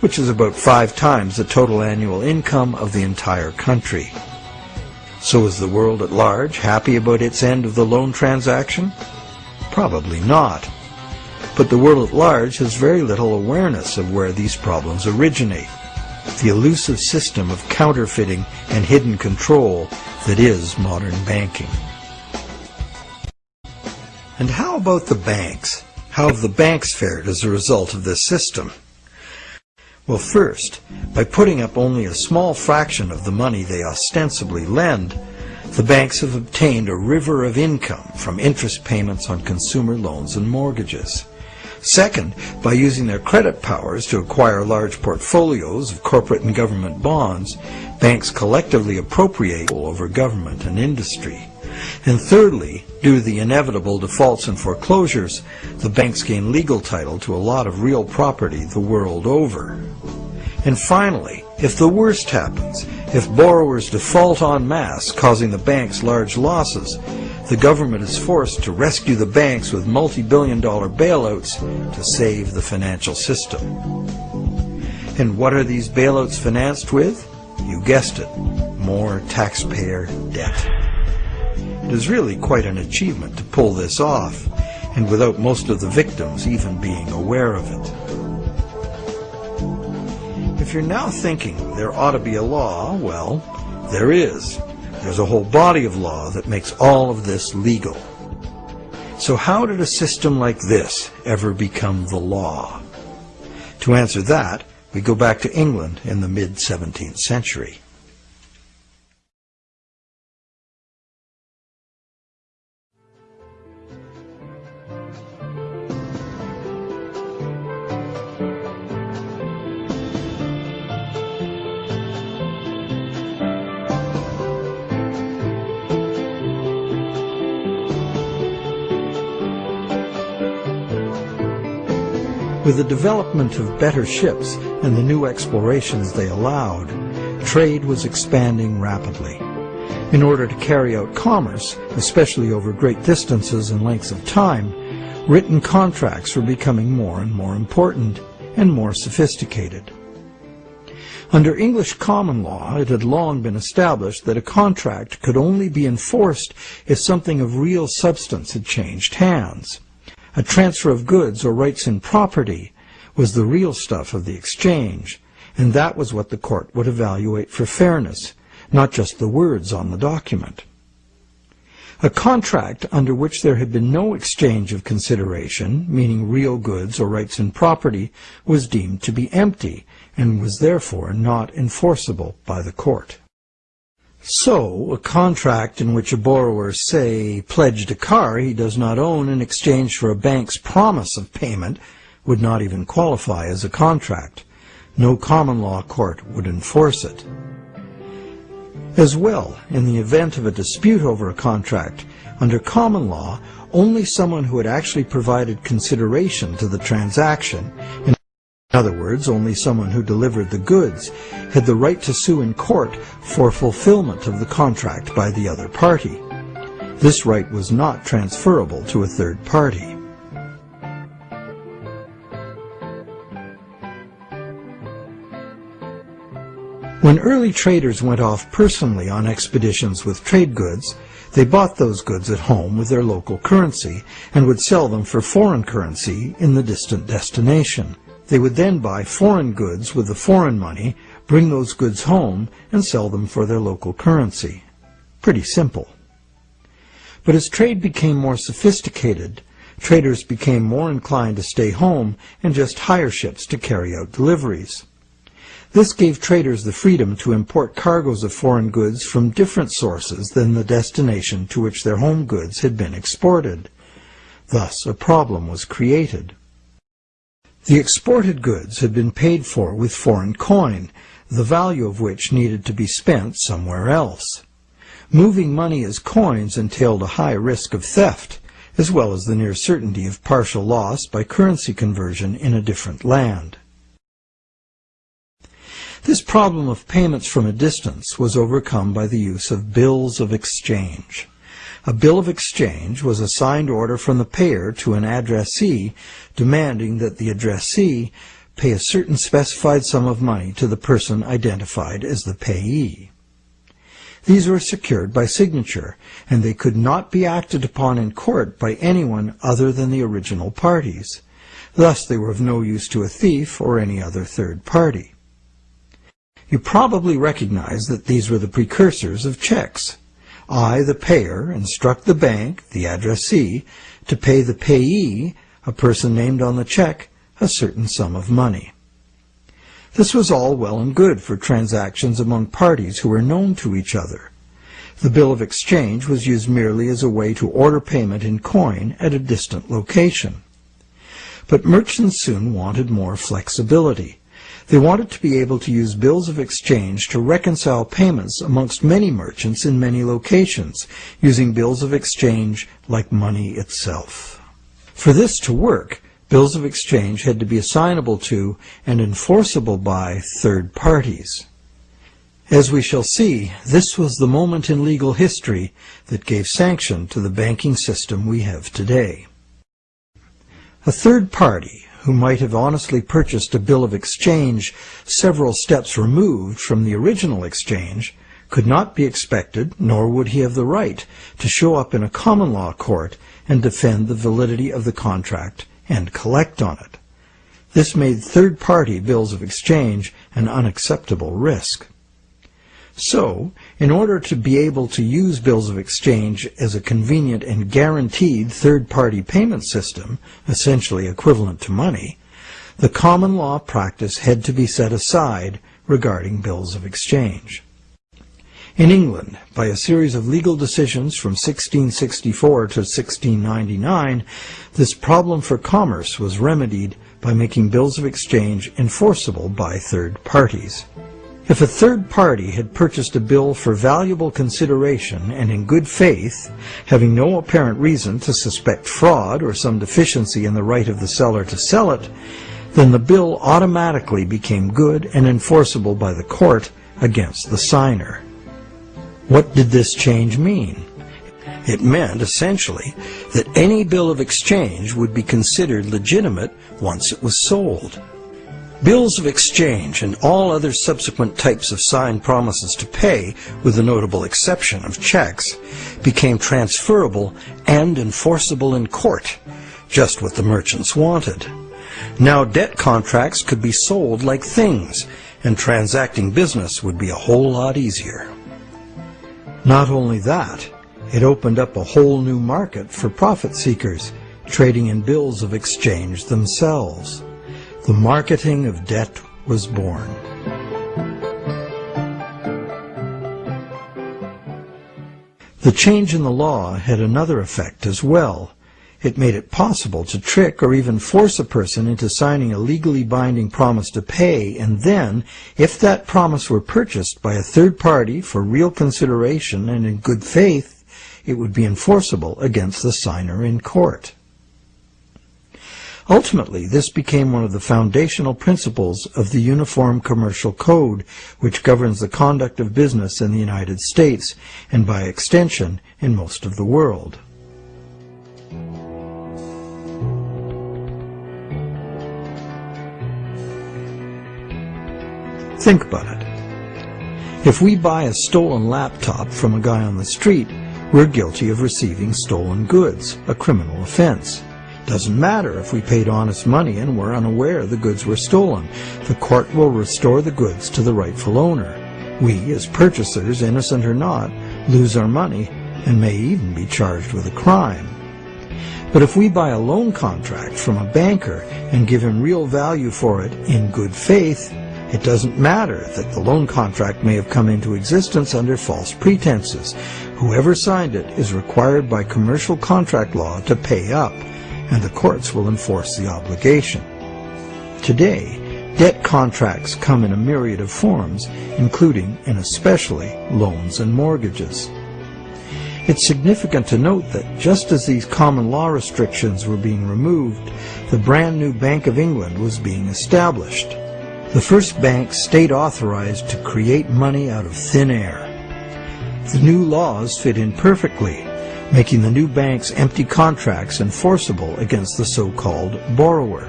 which is about five times the total annual income of the entire country. So is the world at large happy about its end of the loan transaction? Probably not. But the world at large has very little awareness of where these problems originate, the elusive system of counterfeiting and hidden control that is modern banking. And how about the banks? How have the banks fared as a result of this system? Well, first, by putting up only a small fraction of the money they ostensibly lend, the banks have obtained a river of income from interest payments on consumer loans and mortgages. Second, by using their credit powers to acquire large portfolios of corporate and government bonds, banks collectively appropriate over government and industry. And thirdly, due to the inevitable defaults and foreclosures, the banks gain legal title to a lot of real property the world over. And finally, if the worst happens, if borrowers default en masse, causing the banks large losses, the government is forced to rescue the banks with multi-billion dollar bailouts to save the financial system. And what are these bailouts financed with? You guessed it, more taxpayer debt. It is really quite an achievement to pull this off, and without most of the victims even being aware of it. If you're now thinking there ought to be a law, well, there is. There's a whole body of law that makes all of this legal. So how did a system like this ever become the law? To answer that, we go back to England in the mid-17th century. With the development of better ships and the new explorations they allowed, trade was expanding rapidly. In order to carry out commerce, especially over great distances and lengths of time, written contracts were becoming more and more important and more sophisticated. Under English common law, it had long been established that a contract could only be enforced if something of real substance had changed hands. A transfer of goods or rights in property was the real stuff of the exchange, and that was what the court would evaluate for fairness, not just the words on the document. A contract under which there had been no exchange of consideration, meaning real goods or rights in property, was deemed to be empty and was therefore not enforceable by the court. So, a contract in which a borrower, say, pledged a car he does not own in exchange for a bank's promise of payment would not even qualify as a contract. No common law court would enforce it. As well, in the event of a dispute over a contract, under common law, only someone who had actually provided consideration to the transaction, other words, only someone who delivered the goods, had the right to sue in court for fulfillment of the contract by the other party. This right was not transferable to a third party. When early traders went off personally on expeditions with trade goods, they bought those goods at home with their local currency and would sell them for foreign currency in the distant destination. They would then buy foreign goods with the foreign money, bring those goods home, and sell them for their local currency. Pretty simple. But as trade became more sophisticated, traders became more inclined to stay home and just hire ships to carry out deliveries. This gave traders the freedom to import cargoes of foreign goods from different sources than the destination to which their home goods had been exported. Thus, a problem was created. The exported goods had been paid for with foreign coin, the value of which needed to be spent somewhere else. Moving money as coins entailed a high risk of theft, as well as the near certainty of partial loss by currency conversion in a different land. This problem of payments from a distance was overcome by the use of bills of exchange. A bill of exchange was a signed order from the payer to an addressee demanding that the addressee pay a certain specified sum of money to the person identified as the payee. These were secured by signature, and they could not be acted upon in court by anyone other than the original parties. Thus they were of no use to a thief or any other third party. You probably recognize that these were the precursors of checks. I, the payer, instruct the bank, the addressee, to pay the payee, a person named on the check, a certain sum of money. This was all well and good for transactions among parties who were known to each other. The bill of exchange was used merely as a way to order payment in coin at a distant location. But merchants soon wanted more flexibility. They wanted to be able to use bills of exchange to reconcile payments amongst many merchants in many locations, using bills of exchange like money itself. For this to work, bills of exchange had to be assignable to and enforceable by third parties. As we shall see, this was the moment in legal history that gave sanction to the banking system we have today. A third party, who might have honestly purchased a bill of exchange several steps removed from the original exchange, could not be expected, nor would he have the right, to show up in a common law court and defend the validity of the contract and collect on it. This made third-party bills of exchange an unacceptable risk. So, in order to be able to use bills of exchange as a convenient and guaranteed third-party payment system, essentially equivalent to money, the common law practice had to be set aside regarding bills of exchange. In England, by a series of legal decisions from 1664 to 1699, this problem for commerce was remedied by making bills of exchange enforceable by third parties. If a third party had purchased a bill for valuable consideration and in good faith, having no apparent reason to suspect fraud or some deficiency in the right of the seller to sell it, then the bill automatically became good and enforceable by the court against the signer. What did this change mean? It meant, essentially, that any bill of exchange would be considered legitimate once it was sold. Bills of exchange and all other subsequent types of signed promises to pay, with the notable exception of checks, became transferable and enforceable in court, just what the merchants wanted. Now debt contracts could be sold like things, and transacting business would be a whole lot easier. Not only that, It opened up a whole new market for profit seekers, trading in bills of exchange themselves. The marketing of debt was born. The change in the law had another effect as well. It made it possible to trick or even force a person into signing a legally binding promise to pay, and then, if that promise were purchased by a third party for real consideration and in good faith, it would be enforceable against the signer in court. Ultimately, this became one of the foundational principles of the Uniform Commercial Code, which governs the conduct of business in the United States, and by extension, in most of the world. Think about it. If we buy a stolen laptop from a guy on the street, we're guilty of receiving stolen goods, a criminal offense. Doesn't matter if we paid honest money and were unaware the goods were stolen. The court will restore the goods to the rightful owner. We, as purchasers, innocent or not, lose our money and may even be charged with a crime. But if we buy a loan contract from a banker and give him real value for it in good faith, it doesn't matter that the loan contract may have come into existence under false pretenses. Whoever signed it is required by commercial contract law to pay up, and the courts will enforce the obligation. Today, debt contracts come in a myriad of forms, including and especially loans and mortgages. It's significant to note that just as these common law restrictions were being removed, the brand new Bank of England was being established the first bank state authorized to create money out of thin air. The new laws fit in perfectly, making the new bank's empty contracts enforceable against the so-called borrower.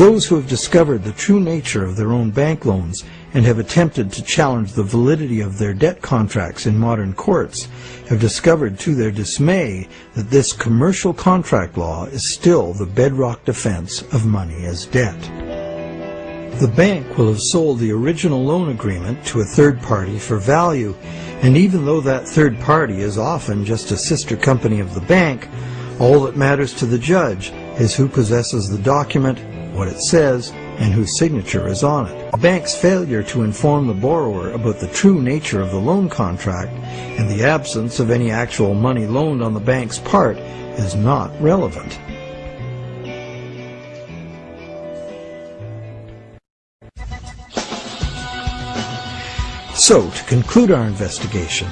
Those who have discovered the true nature of their own bank loans and have attempted to challenge the validity of their debt contracts in modern courts have discovered to their dismay that this commercial contract law is still the bedrock defense of money as debt. The bank will have sold the original loan agreement to a third party for value, and even though that third party is often just a sister company of the bank, all that matters to the judge is who possesses the document, what it says, and whose signature is on it. A bank's failure to inform the borrower about the true nature of the loan contract and the absence of any actual money loaned on the bank's part is not relevant. So, to conclude our investigation,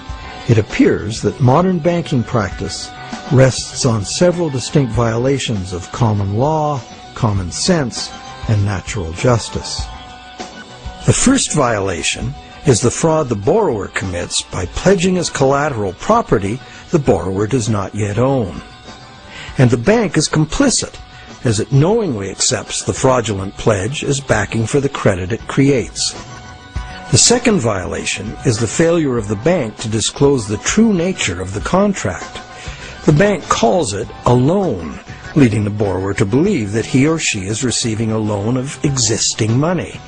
it appears that modern banking practice rests on several distinct violations of common law, common sense, and natural justice. The first violation is the fraud the borrower commits by pledging as collateral property the borrower does not yet own. And the bank is complicit as it knowingly accepts the fraudulent pledge as backing for the credit it creates. The second violation is the failure of the bank to disclose the true nature of the contract. The bank calls it a loan leading the borrower to believe that he or she is receiving a loan of existing money.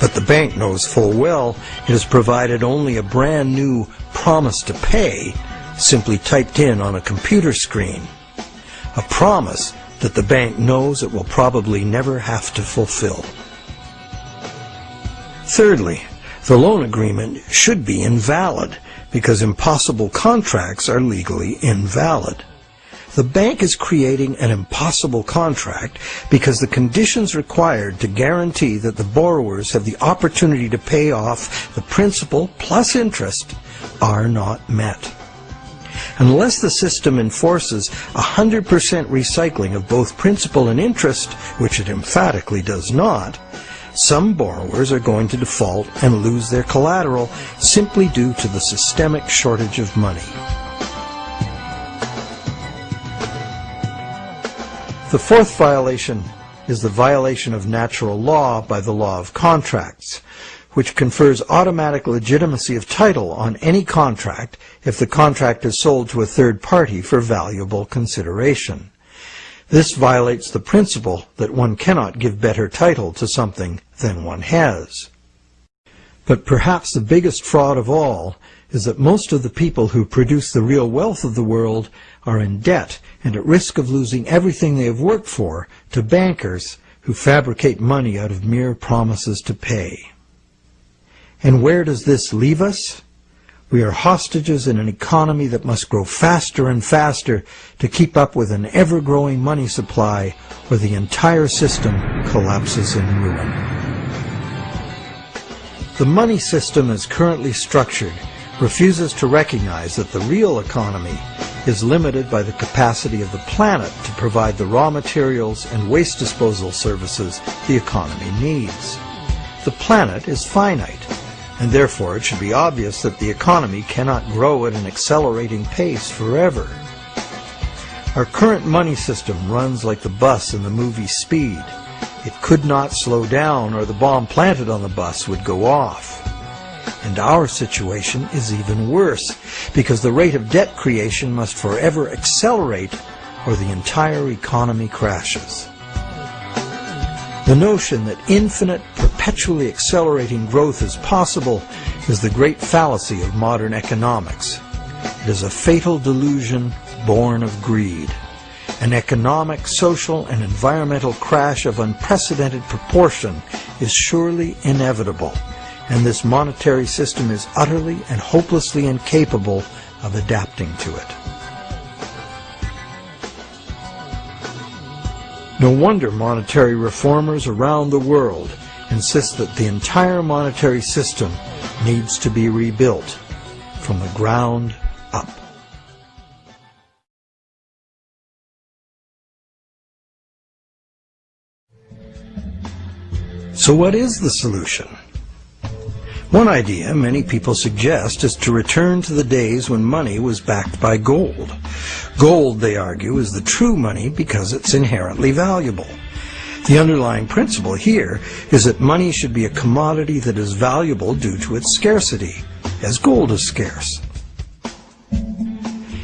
But the bank knows full well it has provided only a brand new promise to pay simply typed in on a computer screen. A promise that the bank knows it will probably never have to fulfill. Thirdly, the loan agreement should be invalid because impossible contracts are legally invalid. The bank is creating an impossible contract because the conditions required to guarantee that the borrowers have the opportunity to pay off the principal plus interest are not met. Unless the system enforces 100% recycling of both principal and interest, which it emphatically does not, some borrowers are going to default and lose their collateral simply due to the systemic shortage of money. The fourth violation is the violation of natural law by the law of contracts, which confers automatic legitimacy of title on any contract if the contract is sold to a third party for valuable consideration. This violates the principle that one cannot give better title to something than one has. But perhaps the biggest fraud of all is that most of the people who produce the real wealth of the world are in debt and at risk of losing everything they have worked for to bankers who fabricate money out of mere promises to pay. And where does this leave us? We are hostages in an economy that must grow faster and faster to keep up with an ever-growing money supply or the entire system collapses in ruin. The money system as currently structured refuses to recognize that the real economy is limited by the capacity of the planet to provide the raw materials and waste disposal services the economy needs. The planet is finite, and therefore it should be obvious that the economy cannot grow at an accelerating pace forever. Our current money system runs like the bus in the movie Speed. It could not slow down or the bomb planted on the bus would go off. And our situation is even worse, because the rate of debt creation must forever accelerate or the entire economy crashes. The notion that infinite, perpetually accelerating growth is possible is the great fallacy of modern economics. It is a fatal delusion born of greed. An economic, social, and environmental crash of unprecedented proportion is surely inevitable and this monetary system is utterly and hopelessly incapable of adapting to it. No wonder monetary reformers around the world insist that the entire monetary system needs to be rebuilt from the ground up. So what is the solution? One idea many people suggest is to return to the days when money was backed by gold. Gold, they argue, is the true money because it's inherently valuable. The underlying principle here is that money should be a commodity that is valuable due to its scarcity, as gold is scarce.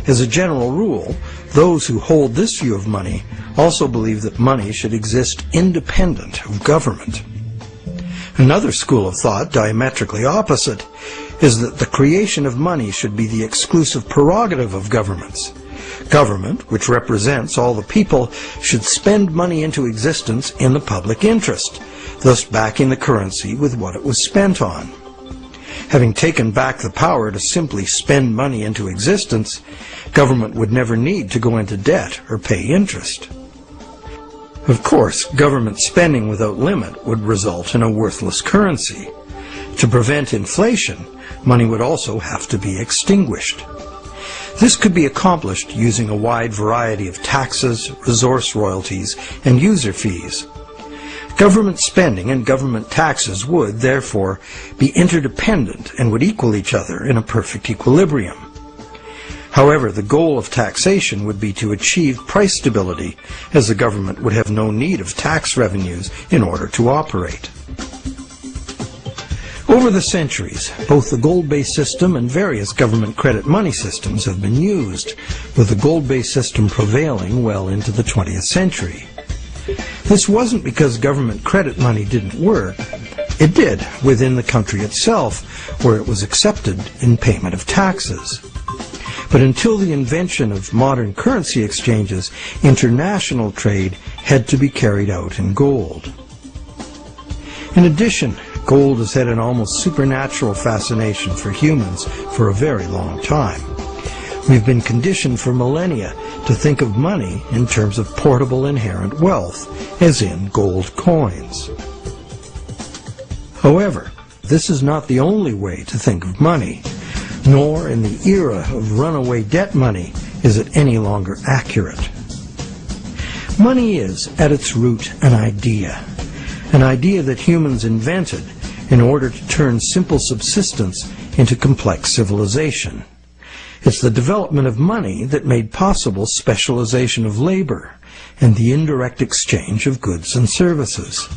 As a general rule, those who hold this view of money also believe that money should exist independent of government. Another school of thought, diametrically opposite, is that the creation of money should be the exclusive prerogative of governments. Government, which represents all the people, should spend money into existence in the public interest, thus backing the currency with what it was spent on. Having taken back the power to simply spend money into existence, government would never need to go into debt or pay interest. Of course, government spending without limit would result in a worthless currency. To prevent inflation, money would also have to be extinguished. This could be accomplished using a wide variety of taxes, resource royalties, and user fees. Government spending and government taxes would, therefore, be interdependent and would equal each other in a perfect equilibrium. However, the goal of taxation would be to achieve price stability, as the government would have no need of tax revenues in order to operate. Over the centuries, both the gold-based system and various government credit money systems have been used, with the gold-based system prevailing well into the 20th century. This wasn't because government credit money didn't work. It did within the country itself, where it was accepted in payment of taxes. But until the invention of modern currency exchanges, international trade had to be carried out in gold. In addition, gold has had an almost supernatural fascination for humans for a very long time. We've been conditioned for millennia to think of money in terms of portable inherent wealth, as in gold coins. However, this is not the only way to think of money nor in the era of runaway debt money is it any longer accurate. Money is, at its root, an idea. An idea that humans invented in order to turn simple subsistence into complex civilization. It's the development of money that made possible specialization of labor and the indirect exchange of goods and services.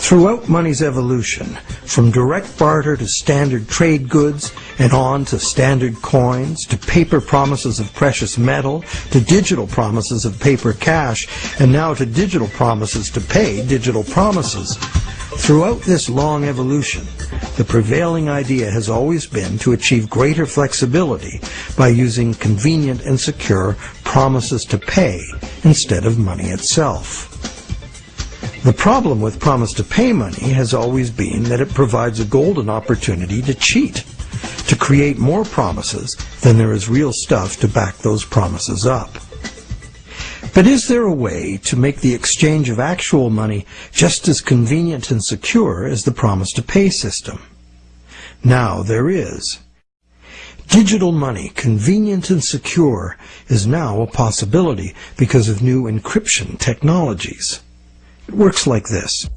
Throughout money's evolution, from direct barter to standard trade goods, and on to standard coins, to paper promises of precious metal, to digital promises of paper cash, and now to digital promises to pay digital promises. Throughout this long evolution, the prevailing idea has always been to achieve greater flexibility by using convenient and secure promises to pay instead of money itself. The problem with promise to pay money has always been that it provides a golden opportunity to cheat, to create more promises than there is real stuff to back those promises up. But is there a way to make the exchange of actual money just as convenient and secure as the promise to pay system? Now there is. Digital money, convenient and secure, is now a possibility because of new encryption technologies. It works like this.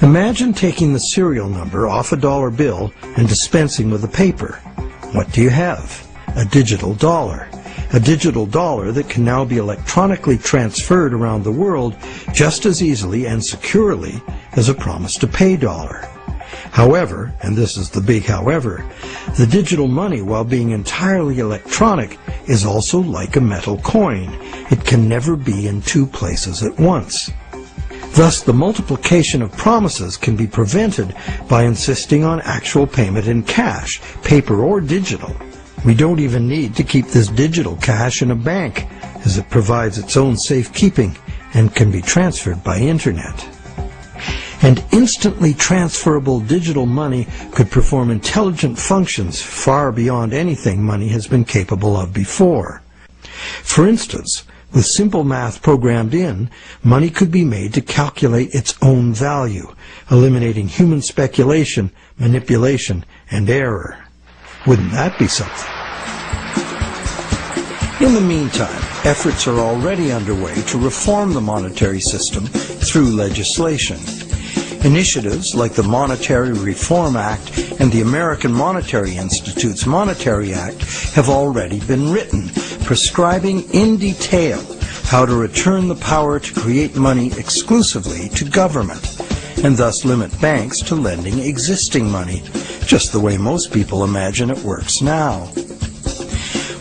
Imagine taking the serial number off a dollar bill and dispensing with the paper. What do you have? A digital dollar. A digital dollar that can now be electronically transferred around the world just as easily and securely as a promise to pay dollar. However, and this is the big however, the digital money, while being entirely electronic, is also like a metal coin. It can never be in two places at once. Thus, the multiplication of promises can be prevented by insisting on actual payment in cash, paper or digital. We don't even need to keep this digital cash in a bank, as it provides its own safekeeping and can be transferred by internet. And instantly transferable digital money could perform intelligent functions far beyond anything money has been capable of before. For instance, with simple math programmed in, money could be made to calculate its own value, eliminating human speculation, manipulation, and error. Wouldn't that be something? In the meantime, efforts are already underway to reform the monetary system through legislation. Initiatives like the Monetary Reform Act and the American Monetary Institute's Monetary Act have already been written, prescribing in detail how to return the power to create money exclusively to government, and thus limit banks to lending existing money, just the way most people imagine it works now.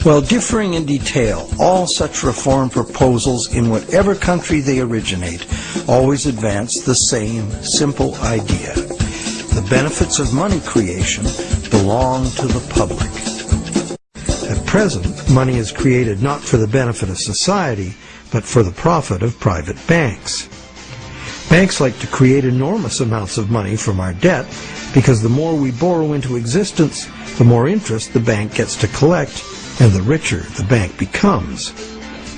While differing in detail, all such reform proposals in whatever country they originate always advance the same simple idea. The benefits of money creation belong to the public. At present, money is created not for the benefit of society, but for the profit of private banks. Banks like to create enormous amounts of money from our debt because the more we borrow into existence, the more interest the bank gets to collect and the richer the bank becomes.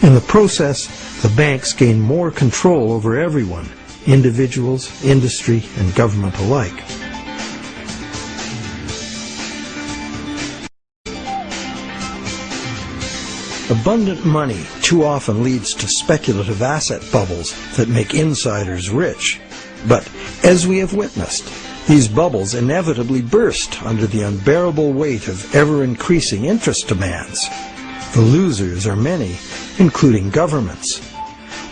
In the process, the banks gain more control over everyone, individuals, industry, and government alike. Abundant money too often leads to speculative asset bubbles that make insiders rich. But as we have witnessed, these bubbles inevitably burst under the unbearable weight of ever-increasing interest demands. The losers are many, including governments.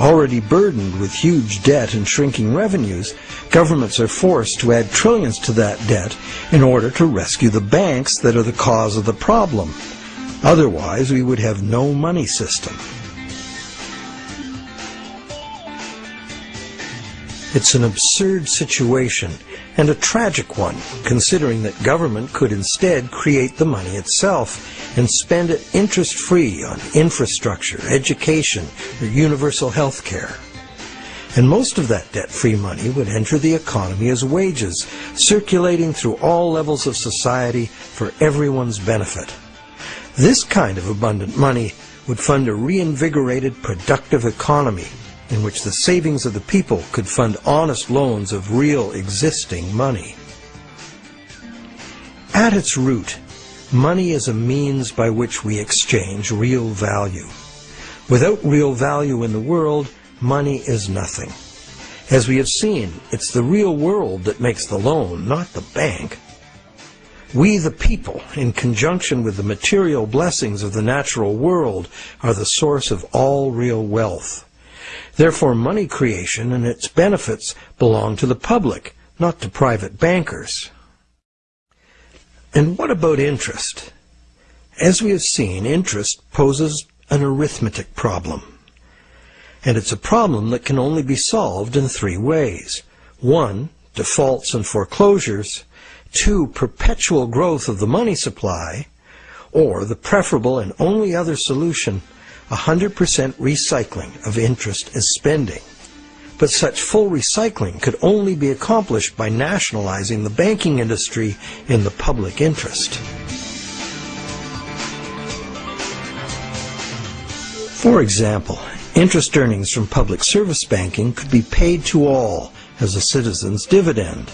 Already burdened with huge debt and shrinking revenues, governments are forced to add trillions to that debt in order to rescue the banks that are the cause of the problem. Otherwise, we would have no money system. It's an absurd situation and a tragic one, considering that government could instead create the money itself and spend it interest-free on infrastructure, education, or universal health care. And most of that debt-free money would enter the economy as wages, circulating through all levels of society for everyone's benefit. This kind of abundant money would fund a reinvigorated productive economy in which the savings of the people could fund honest loans of real existing money. At its root, money is a means by which we exchange real value. Without real value in the world, money is nothing. As we have seen, it's the real world that makes the loan, not the bank. We the people, in conjunction with the material blessings of the natural world, are the source of all real wealth. Therefore, money creation and its benefits belong to the public, not to private bankers. And what about interest? As we have seen, interest poses an arithmetic problem. And it's a problem that can only be solved in three ways. One, defaults and foreclosures. Two, perpetual growth of the money supply. Or the preferable and only other solution, 100% recycling of interest as spending. But such full recycling could only be accomplished by nationalizing the banking industry in the public interest. For example, interest earnings from public service banking could be paid to all as a citizen's dividend.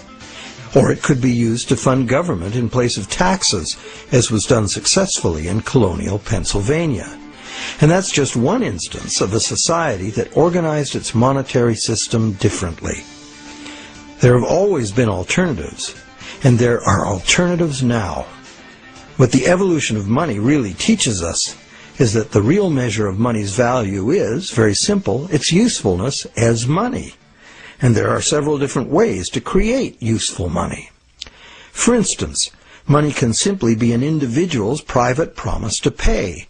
Or it could be used to fund government in place of taxes, as was done successfully in colonial Pennsylvania. And that's just one instance of a society that organized its monetary system differently. There have always been alternatives, and there are alternatives now. What the evolution of money really teaches us is that the real measure of money's value is, very simple, its usefulness as money. And there are several different ways to create useful money. For instance, money can simply be an individual's private promise to pay,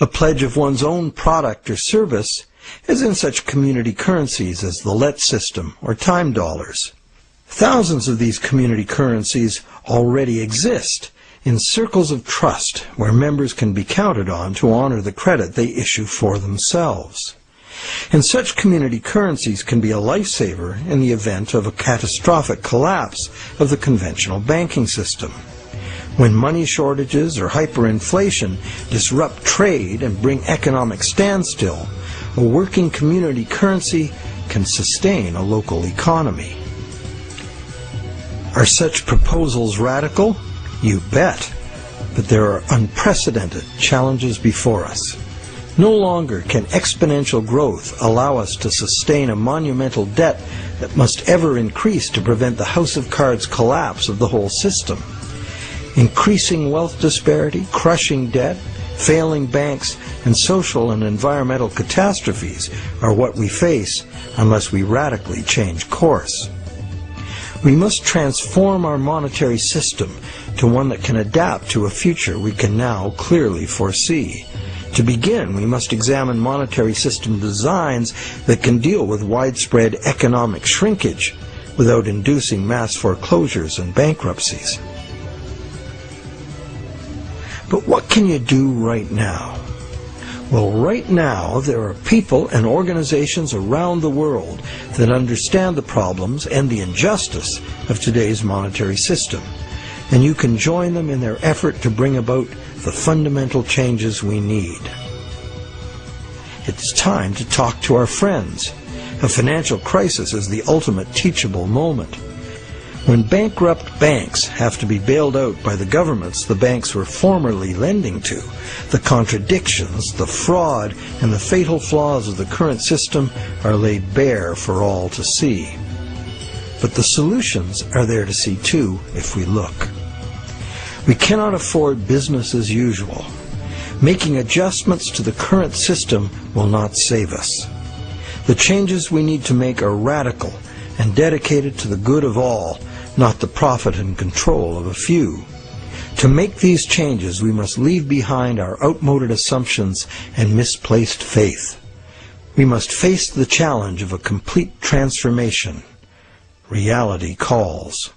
a pledge of one's own product or service, as in such community currencies as the LET system or time dollars. Thousands of these community currencies already exist in circles of trust where members can be counted on to honor the credit they issue for themselves. And such community currencies can be a lifesaver in the event of a catastrophic collapse of the conventional banking system. When money shortages or hyperinflation disrupt trade and bring economic standstill, a working community currency can sustain a local economy. Are such proposals radical? You bet. But there are unprecedented challenges before us. No longer can exponential growth allow us to sustain a monumental debt that must ever increase to prevent the house of cards collapse of the whole system. Increasing wealth disparity, crushing debt, failing banks, and social and environmental catastrophes are what we face unless we radically change course. We must transform our monetary system to one that can adapt to a future we can now clearly foresee. To begin, we must examine monetary system designs that can deal with widespread economic shrinkage without inducing mass foreclosures and bankruptcies. But what can you do right now? Well, right now, there are people and organizations around the world that understand the problems and the injustice of today's monetary system. And you can join them in their effort to bring about the fundamental changes we need. It's time to talk to our friends. A financial crisis is the ultimate teachable moment. When bankrupt banks have to be bailed out by the governments the banks were formerly lending to, the contradictions, the fraud, and the fatal flaws of the current system are laid bare for all to see. But the solutions are there to see too if we look. We cannot afford business as usual. Making adjustments to the current system will not save us. The changes we need to make are radical and dedicated to the good of all not the profit and control of a few. To make these changes, we must leave behind our outmoded assumptions and misplaced faith. We must face the challenge of a complete transformation. Reality calls.